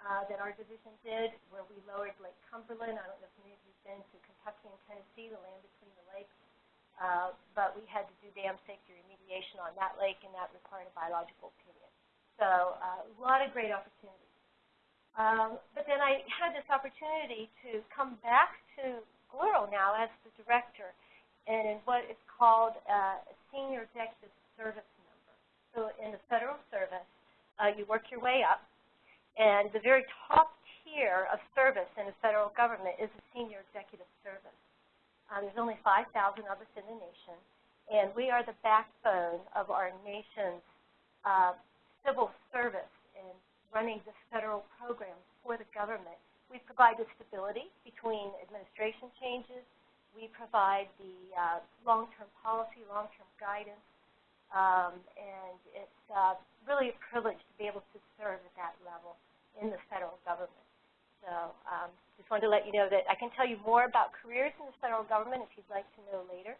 uh, that our division did, where we lowered Lake Cumberland. I don't know if many of you have been to Kentucky and Tennessee, the land between the lakes. Uh, but we had to do dam safety remediation on that lake, and that required a biological opinion. So uh, a lot of great opportunities. Um, but then I had this opportunity to come back to GLERL now as the director and in what is called uh, a senior executive service member. So in the federal service, uh, you work your way up, and the very top tier of service in the federal government is the senior executive service. Um, there's only 5,000 of us in the nation, and we are the backbone of our nation's uh, civil service in running the federal programs for the government. We provide the stability between administration changes. We provide the uh, long-term policy, long-term guidance, um, and it's uh, really a privilege to be able to serve at that level in the federal government. So um, just wanted to let you know that I can tell you more about careers in the federal government if you'd like to know later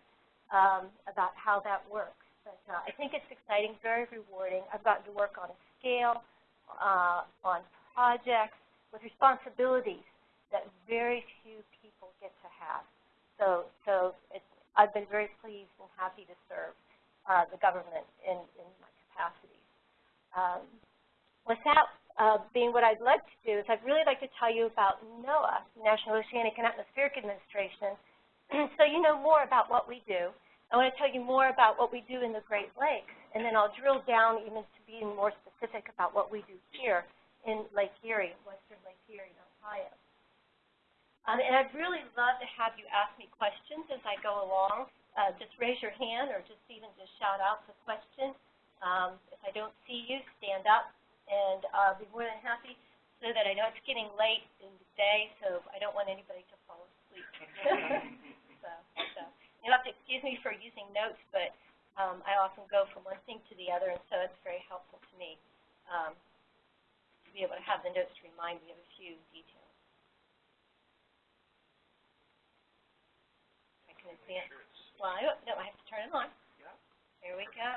um, about how that works. But uh, I think it's exciting, very rewarding. I've gotten to work on a scale, uh, on projects with responsibilities that very few people get to have. So, so I've been very pleased and happy to serve uh, the government in, in my. Um, with that, uh, being what I'd like to do is I'd really like to tell you about NOAA, National Oceanic and Atmospheric Administration, so you know more about what we do. I want to tell you more about what we do in the Great Lakes, and then I'll drill down even to being more specific about what we do here in Lake Erie, western Lake Erie Ohio. Um, and I'd really love to have you ask me questions as I go along. Uh, just raise your hand or just even just shout out the question. Um, if I don't see you, stand up and I'll be more than happy so that I know it's getting late in the day, so I don't want anybody to fall asleep. so, so you'll have to excuse me for using notes, but um, I often go from one thing to the other, and so it's very helpful to me um, to be able to have the notes to remind me of a few details. I can advance. Well, I don't, no, I have to turn it on. Yeah. There we go.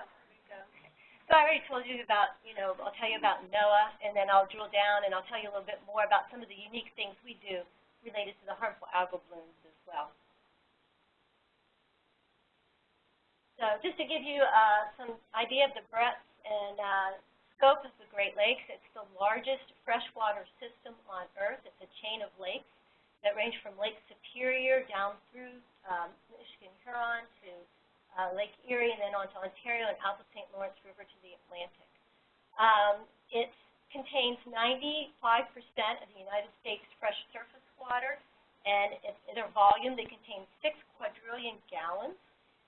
So I already told you about, you know, I'll tell you about NOAA, and then I'll drill down and I'll tell you a little bit more about some of the unique things we do related to the harmful algal blooms as well. So just to give you uh, some idea of the breadth and uh, scope of the Great Lakes, it's the largest freshwater system on Earth. It's a chain of lakes that range from Lake Superior down through um, Michigan Huron to uh, Lake Erie, and then on to Ontario and out the St. Lawrence River to the Atlantic. Um, it contains 95% of the United States fresh surface water, and it's in a volume that contains 6 quadrillion gallons.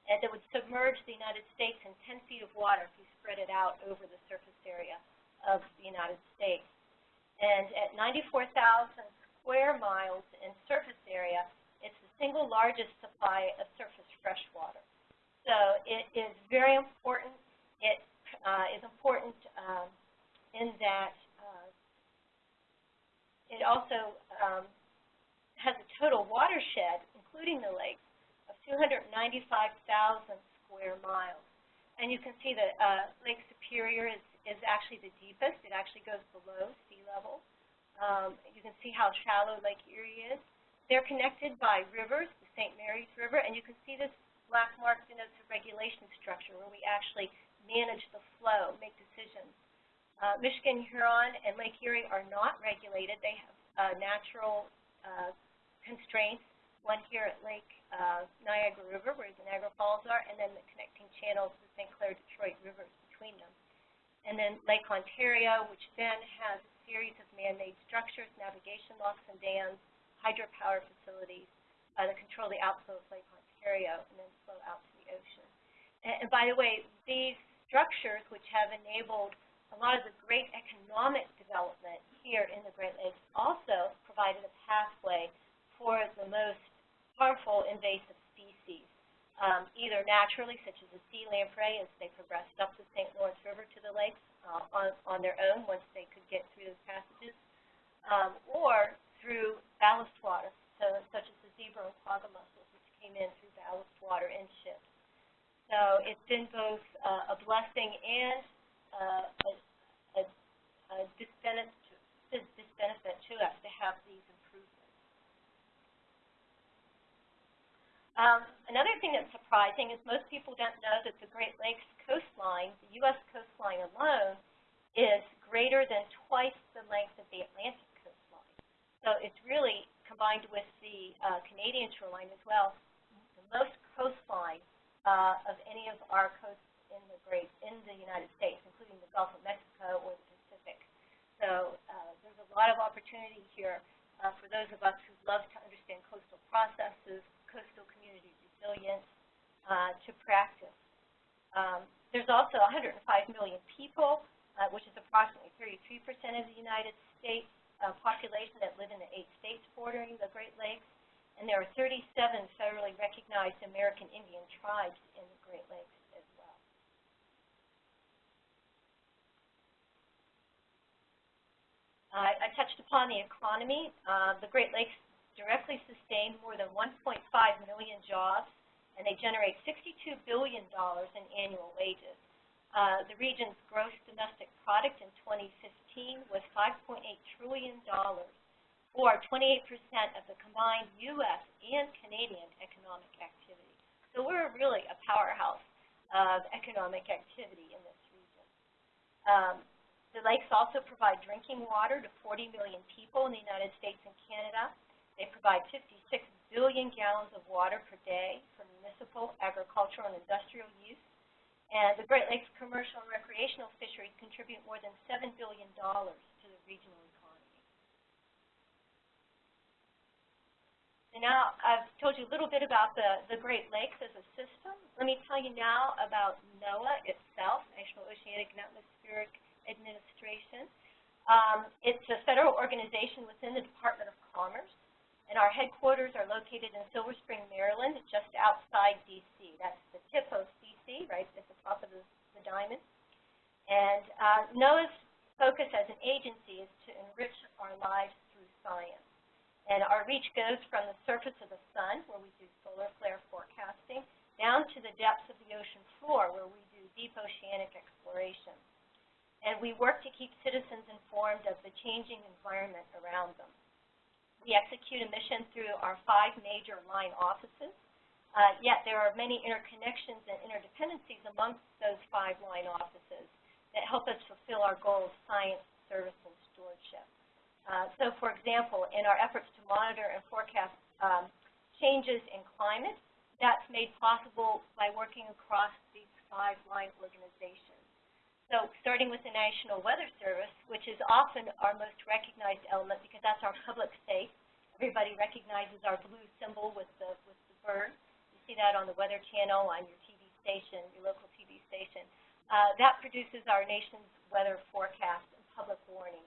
and that would submerge the United States in 10 feet of water if you spread it out over the surface area of the United States. And at 94,000 square miles in surface area, it's the single largest supply of surface fresh water. So it is very important. It uh, is important um, in that uh, it also um, has a total watershed, including the lakes, of 295,000 square miles. And you can see that uh, Lake Superior is, is actually the deepest. It actually goes below sea level. Um, you can see how shallow Lake Erie is. They're connected by rivers, the St. Mary's River, and you can see this black mark denotes a regulation structure where we actually manage the flow, make decisions. Uh, Michigan, Huron, and Lake Erie are not regulated. They have uh, natural uh, constraints, one here at Lake uh, Niagara River, where the Niagara Falls are, and then the connecting channels, the St. Clair Detroit rivers between them. And then Lake Ontario, which then has a series of man-made structures, navigation locks and dams, hydropower facilities uh, that control the outflow of Lake Ontario and then flow out to the ocean. And, and by the way, these structures, which have enabled a lot of the great economic development here in the Great Lakes, also provided a pathway for the most harmful invasive species, um, either naturally, such as the sea lamprey, as they progressed up the St. Lawrence River to the lakes uh, on, on their own once they could get through those passages, um, or through ballast water, so, such as the zebra and quagga mussels, which came in through ballast water in ships. So it's been both uh, a blessing and uh, a, a, a disbenefit, disbenefit to us to have these improvements. Um, another thing that's surprising is most people don't know that the Great Lakes coastline, the U.S. coastline alone, is greater than twice the length of the Atlantic coastline. so it's really combined with the uh, Canadian shoreline as well, most coastline uh, of any of our coasts in the great in the United States, including the Gulf of Mexico or the Pacific. So uh, there's a lot of opportunity here uh, for those of us who love to understand coastal processes, coastal community resilience, uh, to practice. Um, there's also 105 million people, uh, which is approximately 33% of the United States uh, population that live in the eight states bordering the Great Lakes, and there are 37 federally recognized American Indian tribes in the Great Lakes as well. Uh, I touched upon the economy. Uh, the Great Lakes directly sustain more than 1.5 million jobs, and they generate $62 billion in annual wages. Uh, the region's gross domestic product in 2015 was $5.8 trillion, or 28% of the combined U.S. and Canadian economic activity. So we're really a powerhouse of economic activity in this region. Um, the lakes also provide drinking water to 40 million people in the United States and Canada. They provide 56 billion gallons of water per day for municipal, agricultural, and industrial use. And the Great Lakes commercial and recreational fisheries contribute more than $7 billion to the regional economy. So now I've told you a little bit about the, the Great Lakes as a system. Let me tell you now about NOAA itself, National Oceanic and Atmospheric Administration. Um, it's a federal organization within the Department of Commerce, and our headquarters are located in Silver Spring, Maryland, just outside D.C. That's the tip of see right at the top of the, the diamond. And uh, NOAA's focus as an agency is to enrich our lives through science. And our reach goes from the surface of the sun, where we do solar flare forecasting, down to the depths of the ocean floor, where we do deep oceanic exploration. And we work to keep citizens informed of the changing environment around them. We execute a mission through our five major line offices, uh, yet there are many interconnections and interdependencies amongst those five line offices that help us fulfill our goal of science, service, and. Uh, so, for example, in our efforts to monitor and forecast um, changes in climate, that's made possible by working across these five line organizations. So starting with the National Weather Service, which is often our most recognized element because that's our public safe. Everybody recognizes our blue symbol with the, with the bird You see that on the Weather Channel, on your TV station, your local TV station. Uh, that produces our nation's weather forecast and public warning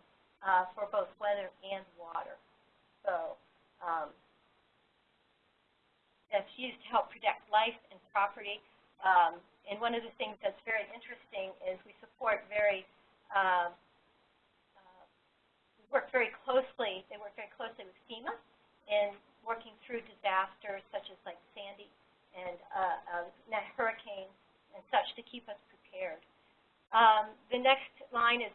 uh, for both weather and water. So um, it's used to help protect life and property. Um, and one of the things that's very interesting is we support very, uh, uh, we work very closely, they work very closely with FEMA in working through disasters such as like Sandy and uh, uh, hurricanes and such to keep us prepared. Um, the next line is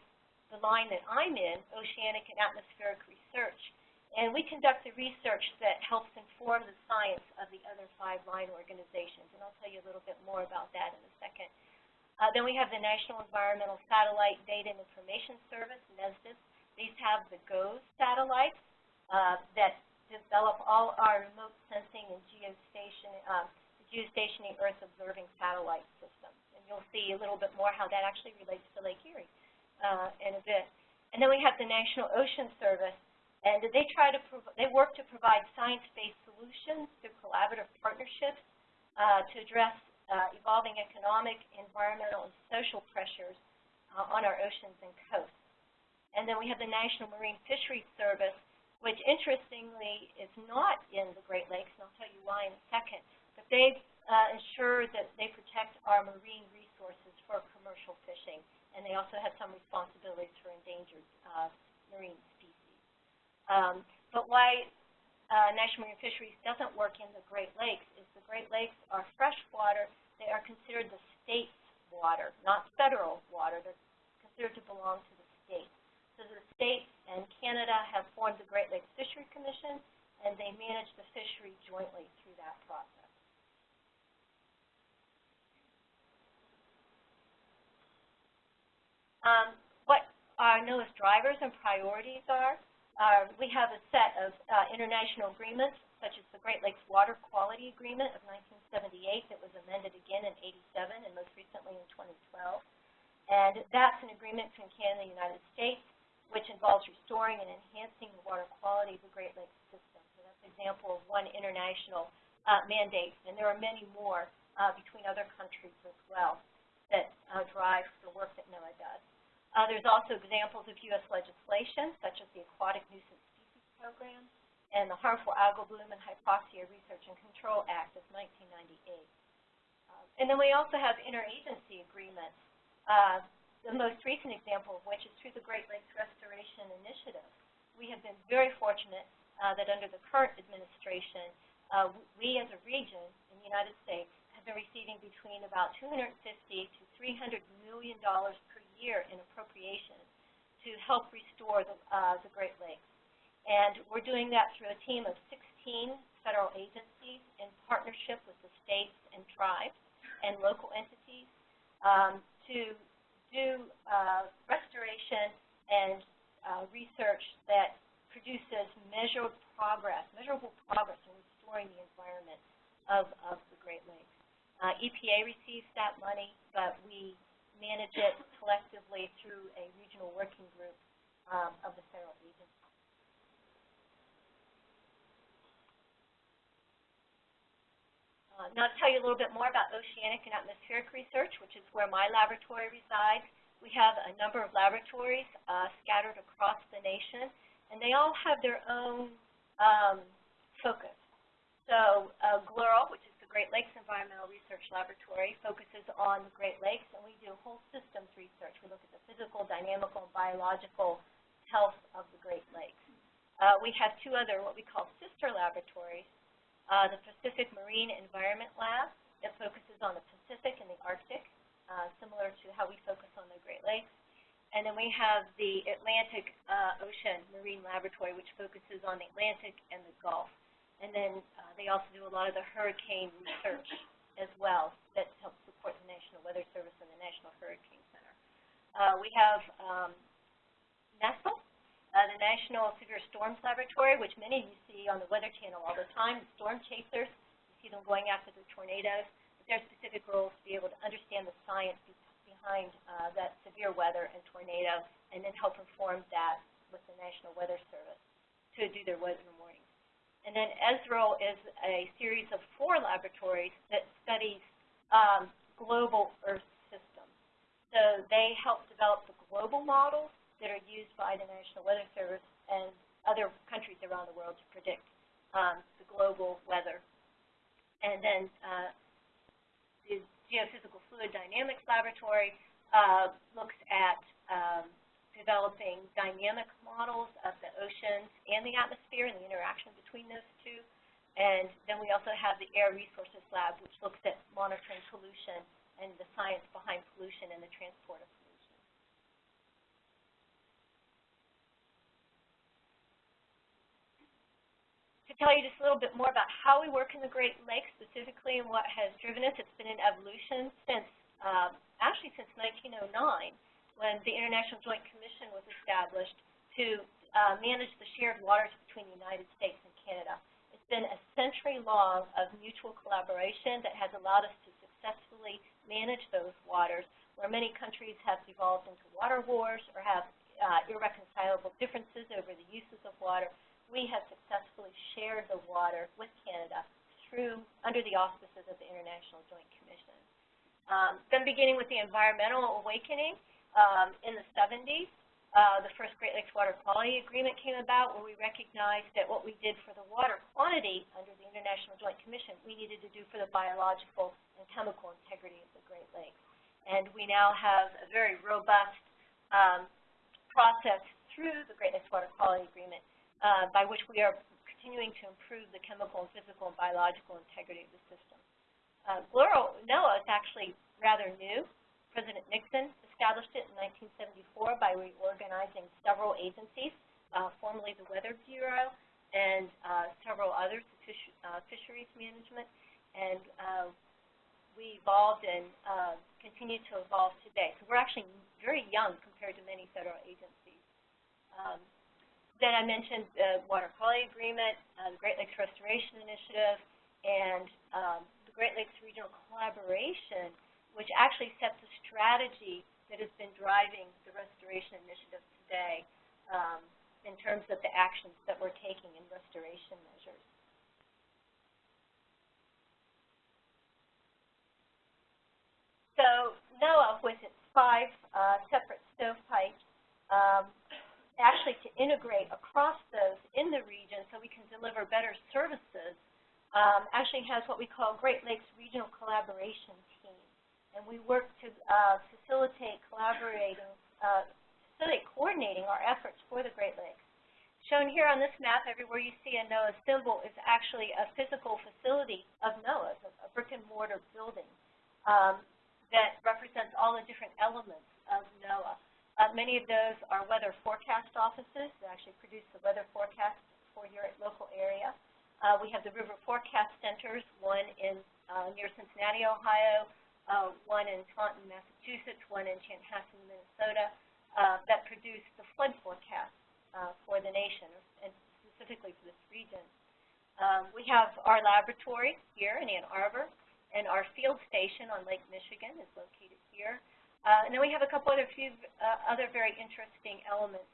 the line that I'm in, Oceanic and Atmospheric Research. And we conduct the research that helps inform the science of the other five line organizations. And I'll tell you a little bit more about that in a second. Uh, then we have the National Environmental Satellite Data and Information Service, NESDIS. These have the GOES satellites uh, that develop all our remote sensing and geostation, uh, geostationary Earth observing satellite systems. And you'll see a little bit more how that actually relates to Lake Erie uh, in a bit. And then we have the National Ocean Service, and they try to they work to provide science-based solutions through collaborative partnerships uh, to address uh, evolving economic, environmental, and social pressures uh, on our oceans and coasts. And then we have the National Marine Fisheries Service, which interestingly is not in the Great Lakes, and I'll tell you why in a second. But they uh, ensure that they protect our marine resources for commercial fishing, and they also have some responsibilities for endangered uh, marine um, but why uh, National Marine Fisheries doesn't work in the Great Lakes is the Great Lakes are freshwater. They are considered the state's water, not federal water. They're considered to belong to the state. So the states and Canada have formed the Great Lakes Fishery Commission, and they manage the fishery jointly through that process. Um, what our NOAA's drivers and priorities are, uh, we have a set of uh, international agreements, such as the Great Lakes Water Quality Agreement of 1978 that was amended again in 87 and most recently in 2012. And that's an agreement between Canada and the United States, which involves restoring and enhancing the water quality of the Great Lakes system. So that's an example of one international uh, mandate, and there are many more uh, between other countries as well that uh, drive the work that NOAA does. Uh, there's also examples of U.S. legislation, such as the Aquatic Nuisance Species Program and the Harmful Algal Bloom and Hypoxia Research and Control Act of 1998. Uh, and then we also have interagency agreements, uh, the most recent example of which is through the Great Lakes Restoration Initiative. We have been very fortunate uh, that under the current administration, uh, we as a region in the United States have been receiving between about 250 to 300 million dollars per year in appropriations to help restore the, uh, the Great Lakes. And we're doing that through a team of 16 federal agencies in partnership with the states and tribes and local entities um, to do uh, restoration and uh, research that produces measured progress, measurable progress in restoring the environment of, of the Great Lakes. Uh, EPA receives that money, but we manage it collectively through a regional working group um, of the federal agencies. Uh, now to tell you a little bit more about oceanic and atmospheric research, which is where my laboratory resides. We have a number of laboratories uh, scattered across the nation, and they all have their own um, focus. So uh, GLERL, which is Great Lakes Environmental Research Laboratory focuses on the Great Lakes, and we do whole systems research. We look at the physical, dynamical, and biological health of the Great Lakes. Uh, we have two other what we call sister laboratories, uh, the Pacific Marine Environment Lab that focuses on the Pacific and the Arctic, uh, similar to how we focus on the Great Lakes. And then we have the Atlantic uh, Ocean Marine Laboratory, which focuses on the Atlantic and the Gulf. And then uh, they also do a lot of the hurricane research as well that helps support the National Weather Service and the National Hurricane Center. Uh, we have um, NESSL, uh, the National Severe Storms Laboratory, which many of you see on the Weather Channel all the time, the storm chasers. You see them going after the tornadoes. But their specific role is to be able to understand the science be behind uh, that severe weather and tornado and then help inform that with the National Weather Service to do their weather And then ESRL is a series of four laboratories that studies um, global Earth systems. So they help develop the global models that are used by the National Weather Service and other countries around the world to predict um, the global weather. And then uh, the Geophysical Fluid Dynamics Laboratory uh, looks at um, developing dynamic models of the oceans and the atmosphere and the interaction between those two. And then we also have the Air Resources Lab, which looks at monitoring pollution and the science behind pollution and the transport of pollution. To tell you just a little bit more about how we work in the Great Lakes specifically and what has driven us, it's been an evolution since, um, actually since 1909 when the International Joint Commission was established to uh, manage the shared waters between the United States and Canada. It's been a century long of mutual collaboration that has allowed us to successfully manage those waters, where many countries have devolved into water wars or have uh, irreconcilable differences over the uses of water. We have successfully shared the water with Canada through under the auspices of the International Joint Commission. Um, then beginning with the environmental awakening, um, in the 70s, uh, the first Great Lakes Water Quality Agreement came about where we recognized that what we did for the water quantity under the International Joint Commission, we needed to do for the biological and chemical integrity of the Great Lakes. And we now have a very robust um, process through the Great Lakes Water Quality Agreement uh, by which we are continuing to improve the chemical and physical and biological integrity of the system. Uh, NOAA is actually rather new. President Nixon established it in 1974 by reorganizing several agencies, uh, formerly the Weather Bureau and uh, several others, fish, uh, fisheries management, and uh, we evolved and uh, continue to evolve today. So we're actually very young compared to many federal agencies. Um, then I mentioned the Water Quality Agreement, uh, the Great Lakes Restoration Initiative, and um, the Great Lakes Regional Collaboration, which actually sets a strategy that has been driving the restoration initiative today um, in terms of the actions that we're taking in restoration measures. So NOAA, with its five uh, separate stovepipes, um, actually to integrate across those in the region so we can deliver better services, um, actually has what we call Great Lakes Regional Collaboration and we work to uh, facilitate collaborating, uh, facilitate coordinating our efforts for the Great Lakes. Shown here on this map, everywhere you see a NOAA symbol is actually a physical facility of NOAA's, a, brick and mortar building um, that represents all the different elements of NOAA. Uh, many of those are weather forecast offices that actually produce the weather forecast for your local area. Uh, we have the river forecast centers, one in uh, near Cincinnati, Ohio, uh, one in Taunton, Massachusetts, one in Chanhassen, Minnesota, uh, that produce the flood forecast uh, for the nation, and specifically for this region. Um, we have our laboratory here in Ann Arbor, and our field station on Lake Michigan is located here. Uh, and then we have a couple other few uh, other very interesting elements,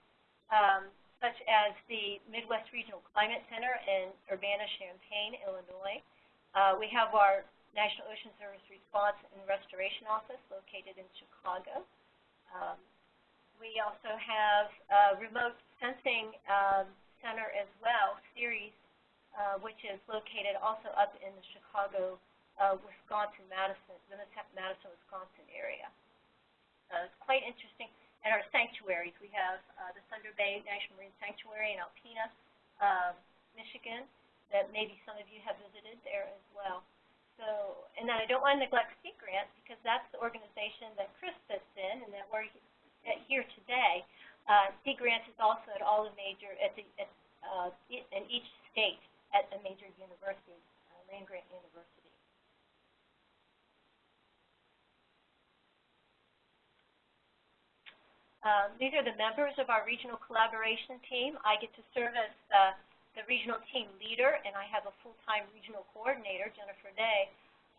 um, such as the Midwest Regional Climate Center in Urbana-Champaign, Illinois. Uh, we have our National Ocean Service Response and Restoration Office located in Chicago. Um, we also have a remote sensing um, center as well, CERES, uh, which is located also up in the Chicago, uh, Wisconsin, Madison, the Madison, Wisconsin area. Uh, it's quite interesting. And our sanctuaries, we have uh, the Thunder Bay National Marine Sanctuary in Alpena, uh, Michigan, that maybe some of you have visited there as well. So, and then I don't want to neglect Sea Grant because that's the organization that Chris sits in and that we're here today. Uh, Sea Grant is also at all the major, at the, at, uh, in each state at a major university, uh, land grant university. Um, these are the members of our regional collaboration team. I get to serve as uh, the regional team leader, and I have a full-time regional coordinator, Jennifer Day.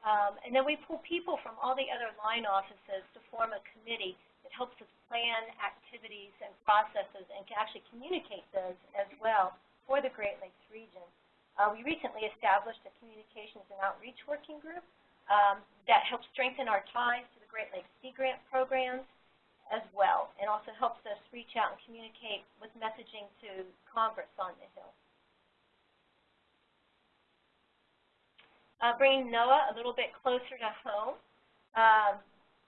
Um, and then we pull people from all the other line offices to form a committee that helps us plan activities and processes and can actually communicate those as well for the Great Lakes region. Uh, we recently established a communications and outreach working group um, that helps strengthen our ties to the Great Lakes Sea Grant programs as well, and also helps us reach out and communicate with messaging to Congress on the Hill. Uh, bringing NOAA a little bit closer to home, um,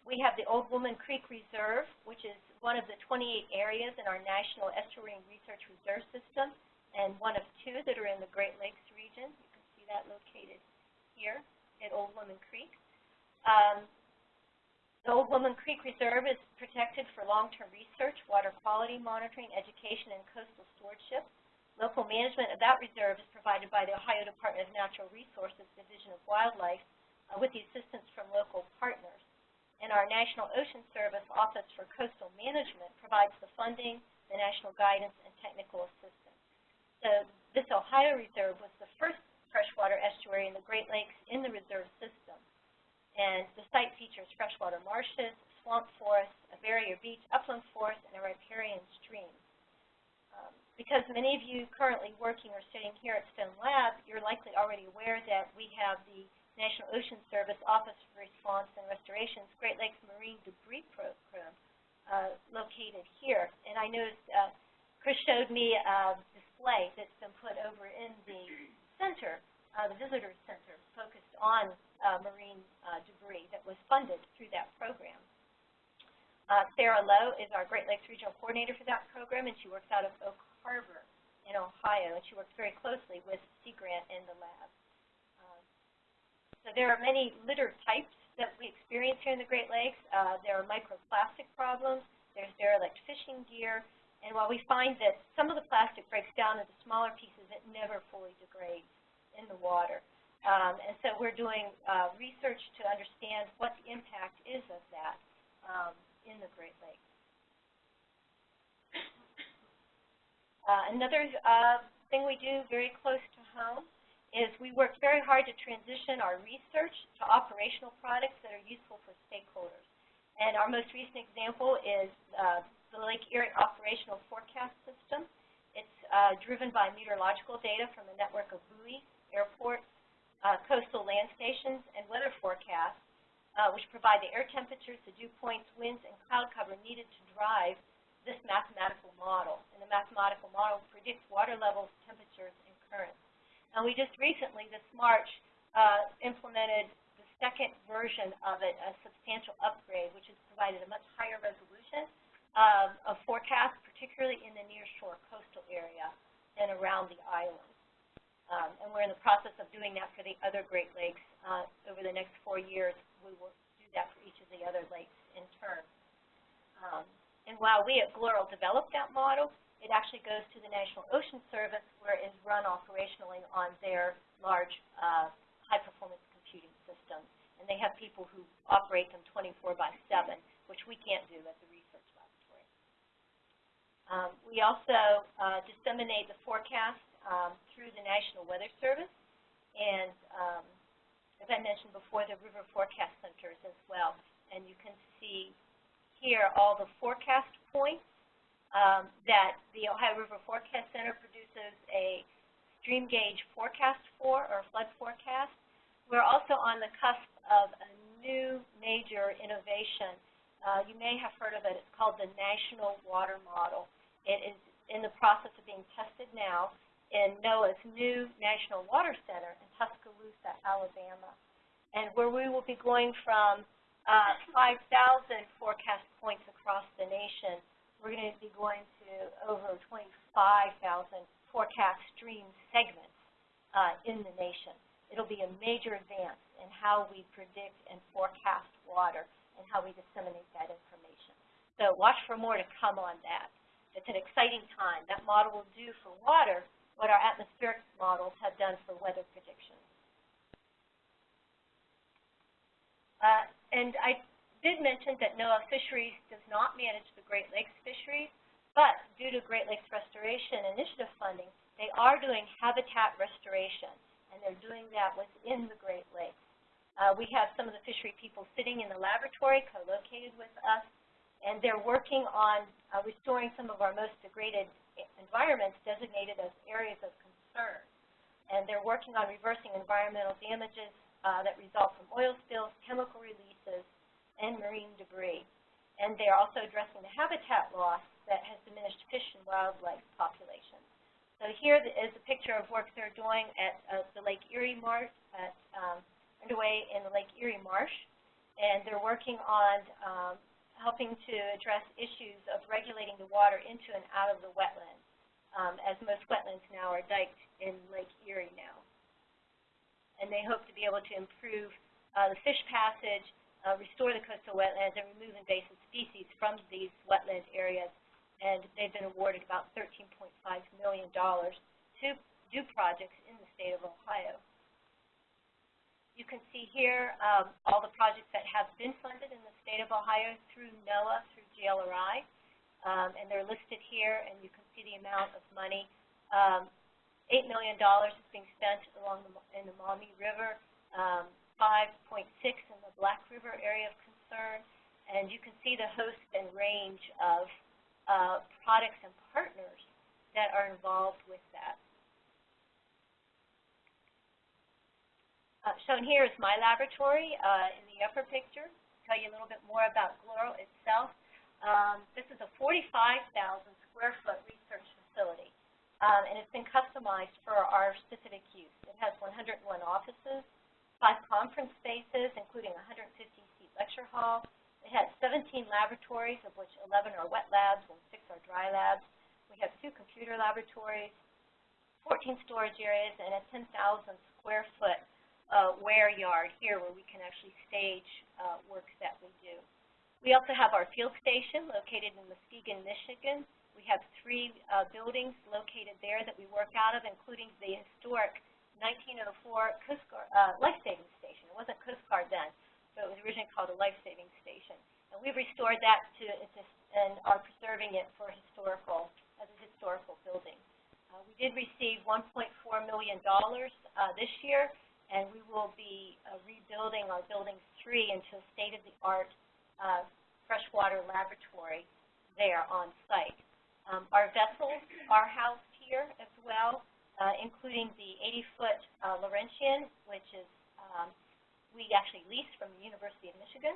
we have the Old Woman Creek Reserve, which is one of the 28 areas in our National Estuarine Research Reserve System, and one of two that are in the Great Lakes region. You can see that located here at Old Woman Creek. Um, the Old Woman Creek Reserve is protected for long-term research, water quality monitoring, education, and coastal stewardship. Local management of that reserve is provided by the Ohio Department of Natural Resources Division of Wildlife uh, with the assistance from local partners. And our National Ocean Service Office for Coastal Management provides the funding, the national guidance, and technical assistance. So this Ohio Reserve was the first freshwater estuary in the Great Lakes in the reserve system. And the site features freshwater marshes, swamp forests, a barrier beach, upland forest, and a riparian stream because many of you currently working or studying here at Stone Lab, you're likely already aware that we have the National Ocean Service Office of Response and Restoration's Great Lakes Marine Debris Program uh, located here. And I noticed uh, Chris showed me a display that's been put over in the center, uh, the visitor center, focused on uh, marine uh, debris that was funded through that program. Uh, Sarah Lowe is our Great Lakes Regional Coordinator for that program, and she works out of Oak Harbor in Ohio, and she works very closely with Sea Grant and the lab. Um, so there are many litter types that we experience here in the Great Lakes. Uh, there are microplastic problems. There's derelict fishing gear. And while we find that some of the plastic breaks down into smaller pieces, it never fully degrades in the water. Um, and so we're doing uh, research to understand what the impact is of that. Um, in the Great Lakes. Uh, another uh, thing we do very close to home is we work very hard to transition our research to operational products that are useful for stakeholders. And our most recent example is uh, the Lake Erie Operational Forecast System. It's uh, driven by meteorological data from a network of buoys, airports, uh, coastal land stations, and weather forecasts uh, which provide the air temperatures, the dew points, winds, and cloud cover needed to drive this mathematical model. And the mathematical model predicts water levels, temperatures, and currents. And we just recently, this March, uh, implemented the second version of it, a substantial upgrade, which has provided a much higher resolution um, of forecasts, particularly in the nearshore coastal area and around the island. Um, and we're in the process of doing that for the other Great Lakes uh, over the next four years we will do that for each of the other lakes in turn. Um, and while we at GLERL developed that model, it actually goes to the National Ocean Service where it is run operationally on their large uh, high-performance computing systems. And they have people who operate them 24 by 7, which we can't do at the research laboratory. Um, we also uh, disseminate the forecast um, through the National Weather Service, and um, as I mentioned before, the river forecast centers as well. And you can see here all the forecast points um, that the Ohio River Forecast Center produces a stream gauge forecast for, or flood forecast. We're also on the cusp of a new major innovation. Uh, you may have heard of it. It's called the National Water Model. It is in the process of being tested now in NOAA's new National Water Center in Tuscaloosa, Alabama, and where we will be going from uh, 5,000 forecast points across the nation, we're going to be going to over 25,000 forecast stream segments uh, in the nation. It'll be a major advance in how we predict and forecast water and how we disseminate that information. So watch for more to come on that. It's an exciting time. That model will do for water what our atmospheric models have done for weather predictions. Uh, and I did mention that NOAA Fisheries does not manage the Great Lakes fisheries, but due to Great Lakes Restoration Initiative funding, they are doing habitat restoration, and they're doing that within the Great Lakes. Uh, we have some of the fishery people sitting in the laboratory co-located with us, and they're working on uh, restoring some of our most degraded environments designated as areas of concern. and they're working on reversing environmental damages uh, that result from oil spills, chemical releases, and marine debris. And they're also addressing the habitat loss that has diminished fish and wildlife populations. So here is a picture of work they're doing at uh, the Lake Erie Marsh, at, um, underway in the Lake Erie Marsh, and they're working on um, helping to address issues of regulating the water into and out of the wetland, um, as most wetlands now are diked in Lake Erie now. And they hope to be able to improve uh, the fish passage, uh, restore the coastal wetlands, and remove invasive species from these wetland areas and they've been awarded about $13.5 million to do projects in the state of Ohio. You can see here um, all the projects that have been funded in the state of Ohio through NOAA, through GLRI, um, and they're listed here, and you can see the amount of money. Um, $8 million is being spent along the, in the Maumee River, um, 5.6 in the Black River area of concern, and you can see the host and range of uh, products and partners that are involved with that. Uh, shown here is my laboratory uh, in the upper picture. Tell you a little bit more about GLERL itself. Um, this is a 45,000 square foot research facility, um, and it's been customized for our specific use. It has 101 offices, five conference spaces, including a 150-seat lecture hall, it has 17 laboratories, of which 11 are wet labs and 6 are dry labs. We have two computer laboratories, 14 storage areas, and a 10,000 square foot uh, ware yard here where we can actually stage uh, work that we do. We also have our field station located in Muskegon, Michigan. We have three uh, buildings located there that we work out of, including the historic 1904 Coast uh, life-saving station. It wasn't Coast Guard then so it was originally called a life-saving station. And we've restored that to and are preserving it for historical, as a historical building. Uh, we did receive $1.4 million uh, this year, and we will be uh, rebuilding our Building 3 into a state-of-the-art uh, freshwater laboratory there on site. Um, our vessels are housed here as well, uh, including the 80-foot uh, Laurentian, which is um, we actually lease from the University of Michigan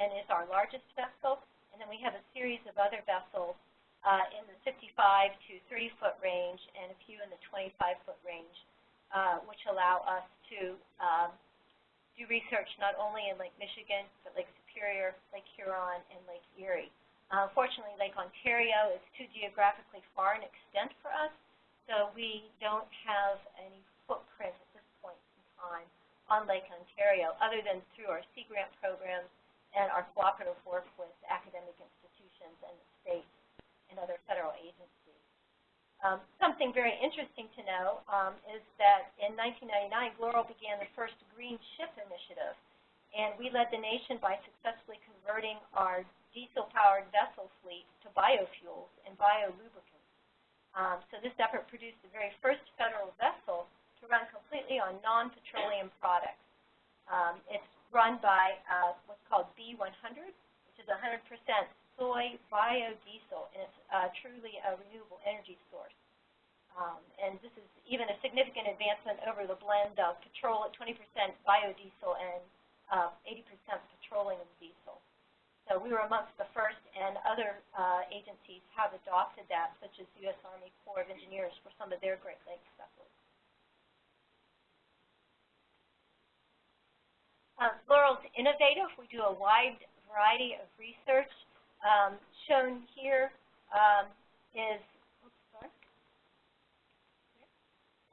and is our largest vessel. And then we have a series of other vessels uh, in the 55 to 30 foot range and a few in the 25 foot range, uh, which allow us to um, do research not only in Lake Michigan, but Lake Superior, Lake Huron, and Lake Erie. Uh, fortunately, Lake Ontario is too geographically far in extent for us, so we don't have any footprint at this point in time on Lake Ontario, other than through our Sea Grant programs and our cooperative work with academic institutions and the state and other federal agencies. Um, something very interesting to know um, is that in 1999, GLERL began the first Green Ship Initiative, and we led the nation by successfully converting our diesel-powered vessel fleet to biofuels and biolubricants. Um, so this effort produced the very first federal vessel to run completely on non-petroleum products. Um, it's run by uh, what's called B100, which is 100% soy biodiesel, and it's uh, truly a renewable energy source. Um, and this is even a significant advancement over the blend of petrol at 20% biodiesel and 80% uh, petroleum diesel. So we were amongst the first, and other uh, agencies have adopted that, such as the U.S. Army Corps of Engineers for some of their Great Lakes vessels. Uh, GLERL's innovative. We do a wide variety of research. Um, shown here um, is, oops,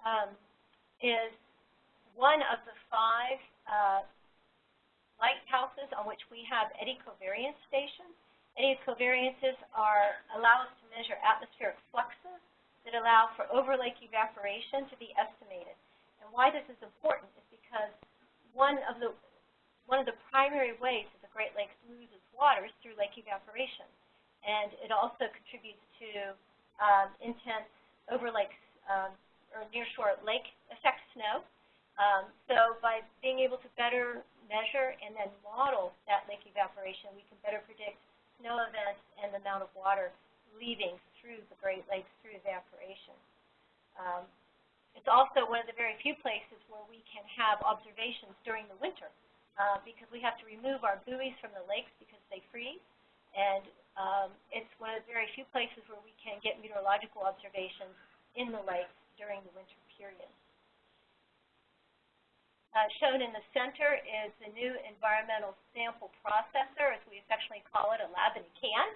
um, is one of the five uh, lighthouses on which we have eddy covariance stations. Eddy covariances are allow us to measure atmospheric fluxes that allow for over-lake evaporation to be estimated. And why this is important is because one of the one of the primary ways that the Great Lakes loses water is through lake evaporation. And it also contributes to um, intense overlake um, or nearshore lake effect snow. Um, so by being able to better measure and then model that lake evaporation, we can better predict snow events and the amount of water leaving through the Great Lakes through evaporation. Um, It's also one of the very few places where we can have observations during the winter uh, because we have to remove our buoys from the lakes because they freeze. And um, it's one of the very few places where we can get meteorological observations in the lakes during the winter period. Uh, shown in the center is the new environmental sample processor, as we affectionately call it, a lab in a can.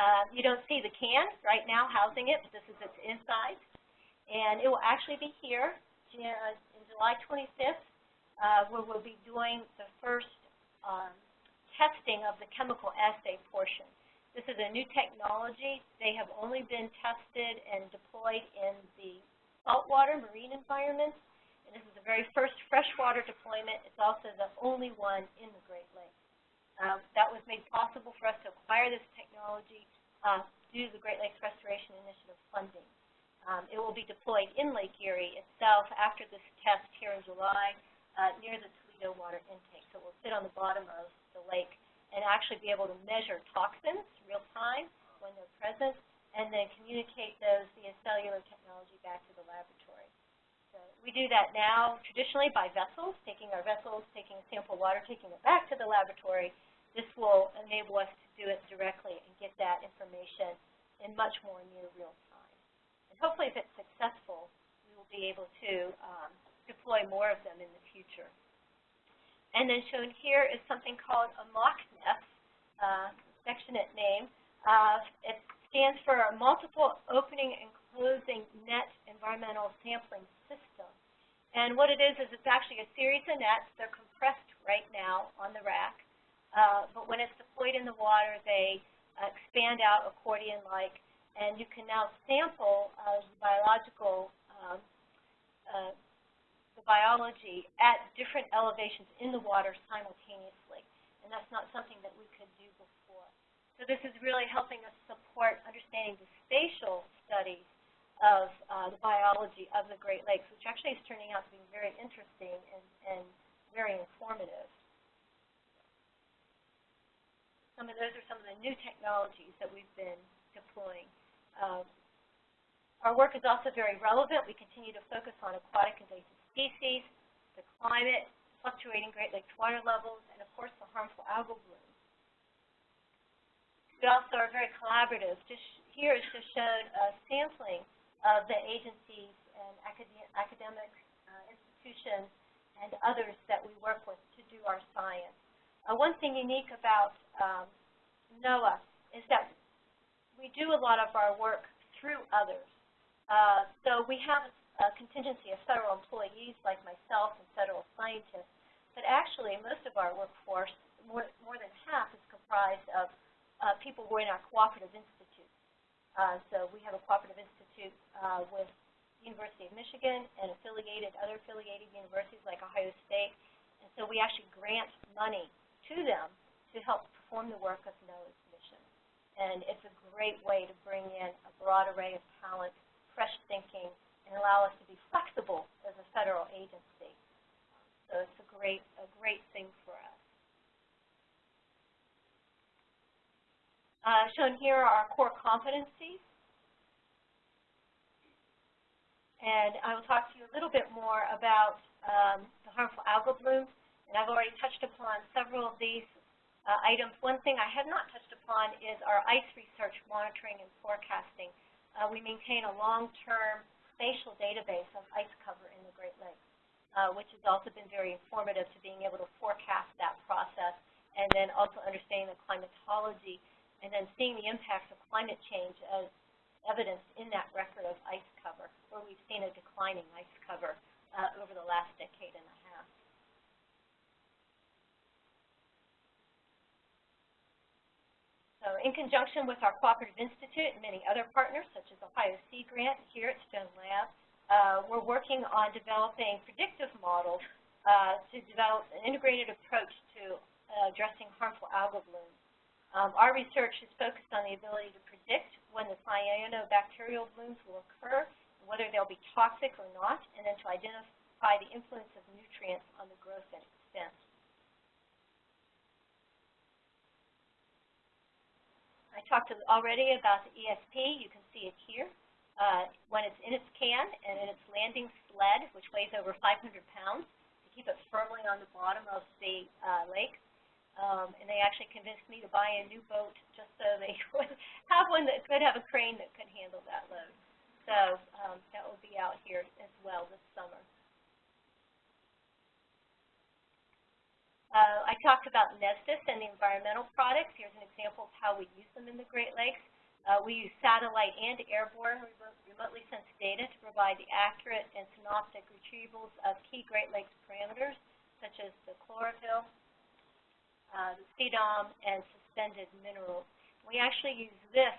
Uh, you don't see the can right now housing it, but this is its inside. And it will actually be here uh, in July 25th, uh, where we'll be doing the first um, testing of the chemical assay portion. This is a new technology. They have only been tested and deployed in the saltwater marine environments and this is the very first freshwater deployment. It's also the only one in the Great Lakes. Um, that was made possible for us to acquire this technology uh, due to the Great Lakes Restoration Initiative funding. Um, it will be deployed in Lake Erie itself after this test here in July uh, near the Toledo water intake. So it will sit on the bottom of the lake and actually be able to measure toxins real time when they're present and then communicate those via cellular technology back to the laboratory. We do that now traditionally by vessels, taking our vessels, taking sample water, taking it back to the laboratory. This will enable us to do it directly and get that information in much more near real time. And hopefully if it's successful, we will be able to um, deploy more of them in the future. And then shown here is something called a MOCNESS, uh, affectionate name. Uh, it stands for Multiple Opening and Closing Net Environmental Sampling System. And what it is, is it's actually a series of nets. They're compressed right now on the rack. Uh, but when it's deployed in the water, they uh, expand out accordion-like, and you can now sample uh, biological, um, uh, the biology at different elevations in the water simultaneously. And that's not something that we could do before. So this is really helping us support understanding the spatial studies of uh, the biology of the Great Lakes, which actually is turning out to be very interesting and, and very informative. Some of those are some of the new technologies that we've been deploying. Um, our work is also very relevant. We continue to focus on aquatic invasive species, the climate, fluctuating Great Lakes water levels, and of course the harmful algal bloom. We also are very collaborative. Just here is just shown uh, sampling of the agencies and academic uh, institutions and others that we work with to do our science. Uh, one thing unique about um, NOAA is that we do a lot of our work through others. Uh, so we have a contingency of federal employees like myself and federal scientists, but actually most of our workforce, more, more than half, is comprised of uh, people who are in our cooperative institutes. Uh, so we have a cooperative institute uh, with University of Michigan and affiliated, other affiliated universities like Ohio State. And so we actually grant money to them to help perform the work of NOAA's mission. And it's a great way to bring in a broad array of talent, fresh thinking, and allow us to be flexible as a federal agency. So it's a great, a great thing for us. Uh, shown here are our core competencies. And I will talk to you a little bit more about um, the harmful algal blooms. And I've already touched upon several of these uh, items. One thing I have not touched upon is our ice research monitoring and forecasting. Uh, we maintain a long-term spatial database of ice cover in the Great Lakes, uh, which has also been very informative to being able to forecast that process and then also understanding the climatology and then seeing the impacts of climate change as evidenced in that record of ice cover, where we've seen a declining ice cover uh, over the last decade and a half. So in conjunction with our Cooperative Institute and many other partners, such as Ohio Sea Grant here at Stone Lab, uh, we're working on developing predictive models uh, to develop an integrated approach to uh, addressing harmful algal blooms. Um, our research is focused on the ability to predict when the cyanobacterial blooms will occur, whether they'll be toxic or not, and then to identify the influence of nutrients on the growth and extent. I talked already about the ESP. You can see it here. uh, when it's in its can and in its landing sled, which weighs over 500 pounds, to keep it firmly on the bottom of the uh, lake. Um, and they actually convinced me to buy a new boat just so they would have one that could have a crane that could handle that load. So um, that will be out here as well this summer. Uh, I talked about NESDIS and the environmental products. Here's an example of how we use them in the Great Lakes. Uh, we use satellite and airborne remotely sensed data to provide the accurate and synoptic retrievals of key Great Lakes parameters, such as the chlorophyll, uh, CDOM, and suspended minerals. We actually use this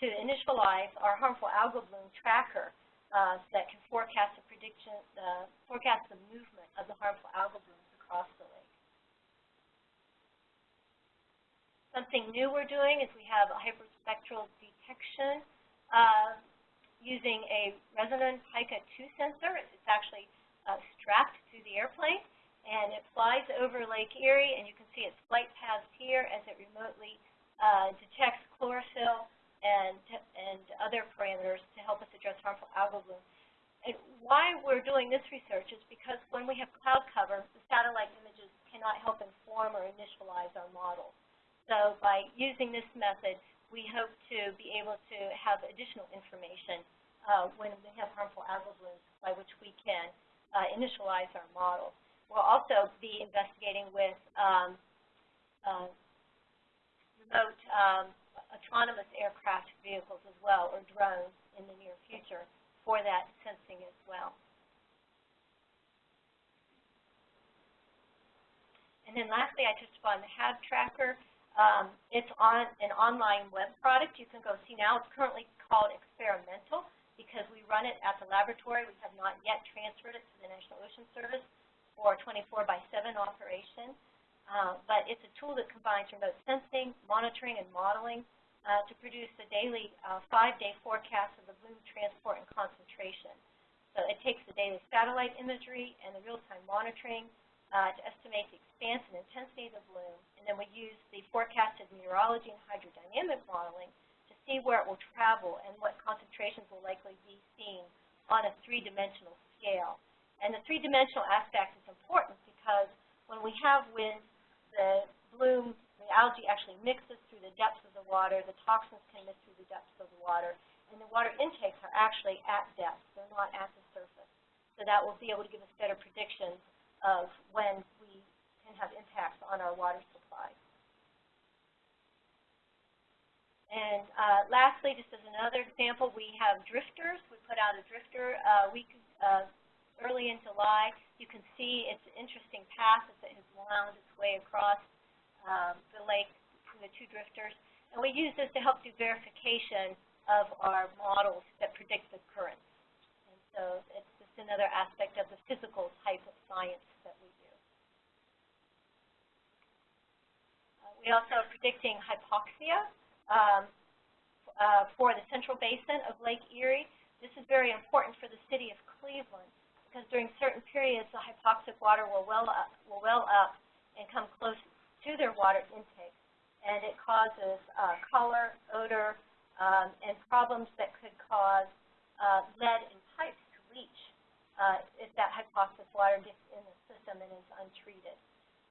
to initialize our harmful algal bloom tracker uh, that can forecast the prediction, uh, forecast the movement of the harmful algal blooms across the lake. Something new we're doing is we have a hyperspectral detection uh, using a Resonon Pika 2 sensor. It's actually uh, strapped to the airplane, and it flies over Lake Erie, and you can see its flight paths here as it remotely uh, detects chlorophyll and, and other parameters to help us address harmful algal blooms. And why we're doing this research is because when we have cloud cover, the satellite images cannot help inform or initialize our models. So by using this method, we hope to be able to have additional information uh, when we have harmful algal blooms by which we can uh, initialize our model. We'll also be investigating with um, uh, remote um, autonomous aircraft vehicles as well, or drones in the near future for that sensing as well. And then lastly, I touched upon the HAB tracker. Um, it's on an online web product. You can go see now. It's currently called experimental because we run it at the laboratory. We have not yet transferred it to the National Ocean Service for 24 by 7 operation. Uh, but it's a tool that combines remote sensing, monitoring, and modeling uh, to produce a daily uh, five-day forecast of the bloom transport and concentration. So it takes the daily satellite imagery and the real-time monitoring uh, to estimate the expanse and intensity of the bloom, and then we use the forecasted meteorology and hydrodynamic modeling to see where it will travel and what concentrations will likely be seen on a three-dimensional scale. And the three-dimensional aspect is important because when we have wind, the bloom, the algae actually mixes through the depths of the water, the toxins can mix through the depths of the water, and the water intakes are actually at depth, they're not at the surface. So that will be able to give us better predictions of when we can have impacts on our water supply. And uh, lastly, just as another example, we have drifters. We put out a drifter uh, week uh, early in July. You can see it's an interesting path it has wound its way across um, the lake from the two drifters. And we use this to help do verification of our models that predict the currents. And so it's just another aspect of the physical type of science that we do. Uh, we also are predicting hypoxia um, uh, for the central basin of Lake Erie. This is very important for the city of Cleveland because during certain periods the hypoxic water will well up, will well up and come close to their water intake. And it causes uh, color, odor, um, and problems that could cause uh, lead in pipes to leach uh, if that hypoxic water gets in the system and is untreated.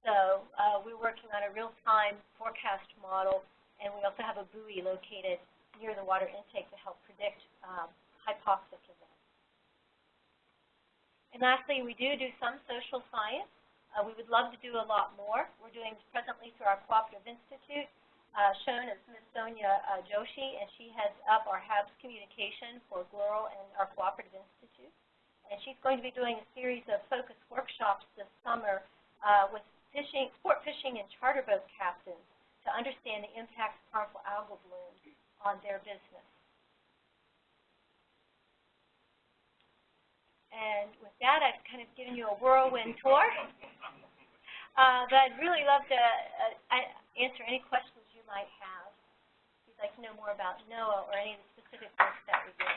So uh, we're working on a real-time forecast model, and we also have a buoy located near the water intake to help predict um, hypoxic events. And lastly, we do do some social science. Uh, we would love to do a lot more. We're doing presently through our Cooperative Institute, uh, shown as Ms. Sonia uh, Joshi, and she heads up our HABS communication for GLERL and our Cooperative Institute. And she's going to be doing a series of focus workshops this summer uh, with fishing, sport fishing and charter boat captains to understand the impacts of harmful algal blooms on their business. And with that, I've kind of given you a whirlwind tour. Uh, but I'd really love to uh, answer any questions you might have. If you'd like to know more about NOAA or any of the specific work that we do.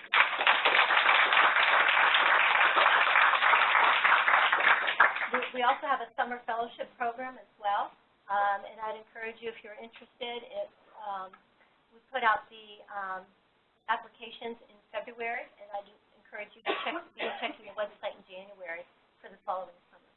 We, also have a summer fellowship program as well. Um, and I'd encourage you, if you're interested, if um, we put out the um, applications in February, and I'd encourage you to check, begin checking your website in January for the following summer.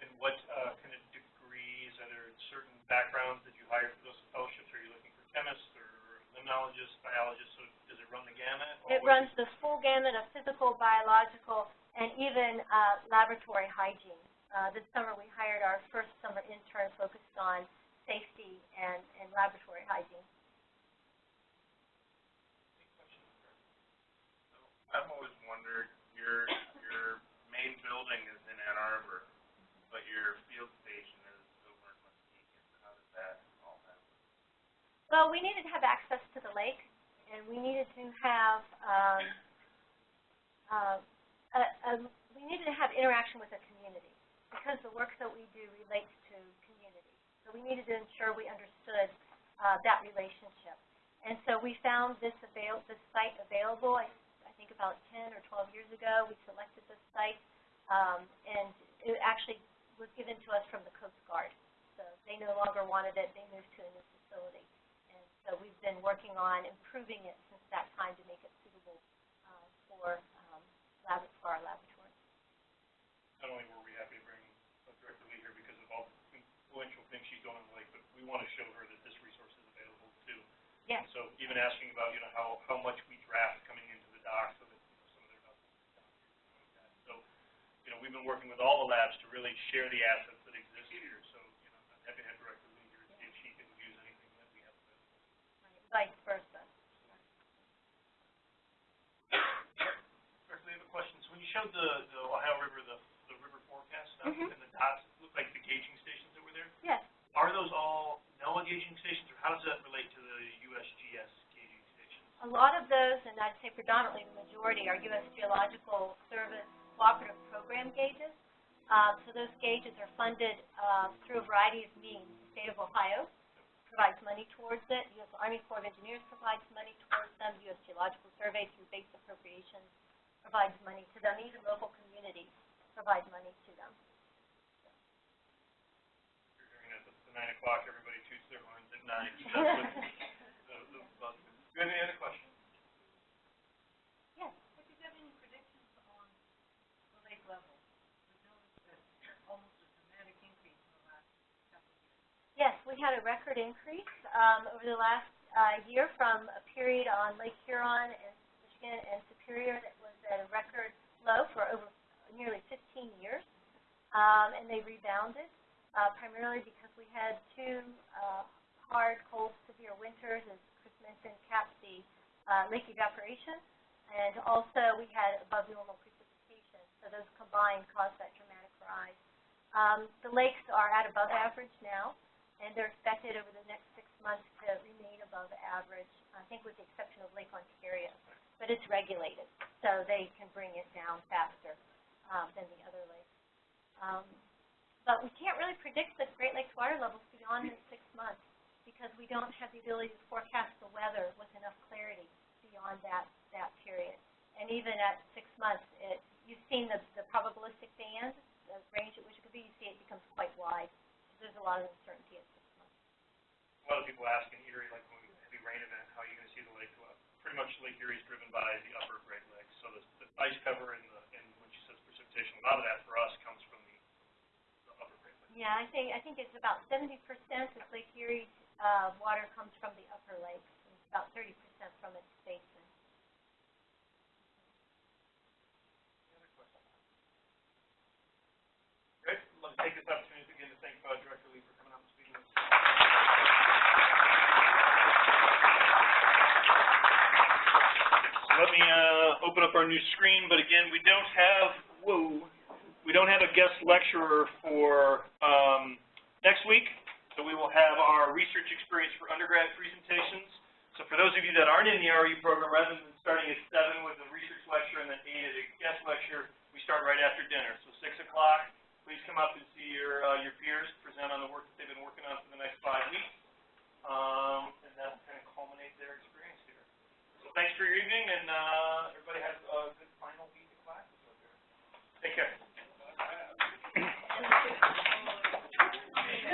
And what, uh, kind of degrees, are there certain backgrounds that you hire for those fellowships? Are you looking for chemists or limnologists, biologists, so does it run the gamut? It runs the full gamut of physical, biological, and even uh, laboratory hygiene. Uh, this summer, we hired our first summer intern focused on safety and, and laboratory hygiene. I've always wondered, your, your main building is in Ann Arbor, but your field station is over in Muskegon. How does that all happen? Well, we needed to have access to the lake, and we needed to have, um, uh, a, a, we needed to have interaction with the community, because the work that we do relates to community. So we needed to ensure we understood, uh, that relationship. And so we found this avail, this site available, I think about ten or twelve years ago, we selected this site, um, and it actually was given to us from the Coast Guard. So they no longer wanted it, they moved to a new facility. And so we've been working on improving it since that time to make it suitable uh, for um, lab, for our laboratory. Not only were we happy to bring Director Lee here because of all the influential things she's done on the lake, but we want to show her that this resource is available too. Yes. And so even asking about, you know, how, how much we draft coming into the dock so that, you know, some of their notes are down here, things like that. So, you know, we've been working with all the labs to really share the assets that exist here. So, you know, I'm happy to have Director Lee here to see if she can use anything that we have available. Vice versa. Director Lee, I have a question. So when you showed the, the Ohio River, the, the river forecast stuff Mhm. and the dots, it looked like the gauging stations that were there. Yes. Are those all NOAA gauging stations, or how does that relate to the USGS gauging stations? A lot of those, and I'd say predominantly the majority, are U.S. Geological Service cooperative program gauges. Uh, so those gauges are funded uh, through a variety of means. The state of Ohio provides money towards it. U.S. Army Corps of Engineers provides money towards them. U.S. Geological Survey through base appropriations provides money to them. Even local communities provide money to them. You're hearing this at 9 o'clock. Everybody toots their horns at 9. you have any other questions? Yes. Have you got any predictions on the lake level? We noticed that almost a dramatic increase in the last couple of years. Yes, we had a record increase um, over the last uh, year from a period on Lake Huron and Michigan and Superior that was at a record low for over nearly 15 years, um, and they rebounded uh, primarily because we had two uh, hard, cold, severe winters, as Mentioned, capped the uh, lake evaporation, and also we had above normal precipitation. So those combined caused that dramatic rise. Um, the lakes are at above average now and they're expected over the next six months to remain above average, I think with the exception of Lake Ontario. But it's regulated, so they can bring it down faster um, than the other lakes. Um, but we can't really predict the Great Lakes water levels beyond the six months because we don't have the ability to forecast the weather with enough clarity beyond that, that period. And even at six months, it, you've seen the, the probabilistic band, the range at which it could be, you see it becomes quite wide. There's a lot of uncertainty at six months. A lot of people ask in Erie, like when we have a heavy rain event, how are you gonna see the lake go up? Pretty much Lake Erie is driven by the upper Great Lakes, so the, the ice cover and the, and when she says precipitation, a lot of that for us comes from the, the upper Great Lakes. Yeah, I think, I think it's about seventy percent of Lake Erie's, uh, water comes from the upper lakes, and about thirty percent from its basin. Take this opportunity again to thank Director Lee for coming out us. So Let me, uh, open up our new screen, but again, we don't have, whoa, we don't have a guest lecturer for, um, next week, so we will have our research experience for undergrad presentations. So for those of you that aren't in the RE program, rather than starting at seven with a research lecture and then eight at a guest lecture, we start right after dinner. So six o'clock, please come up and see your, uh, your peers, present on the work that they've been working on for the next five weeks. Um, and that'll kind of culminate their experience here. So thanks for your evening, and, uh, everybody have a good final week of classes out there. Take care.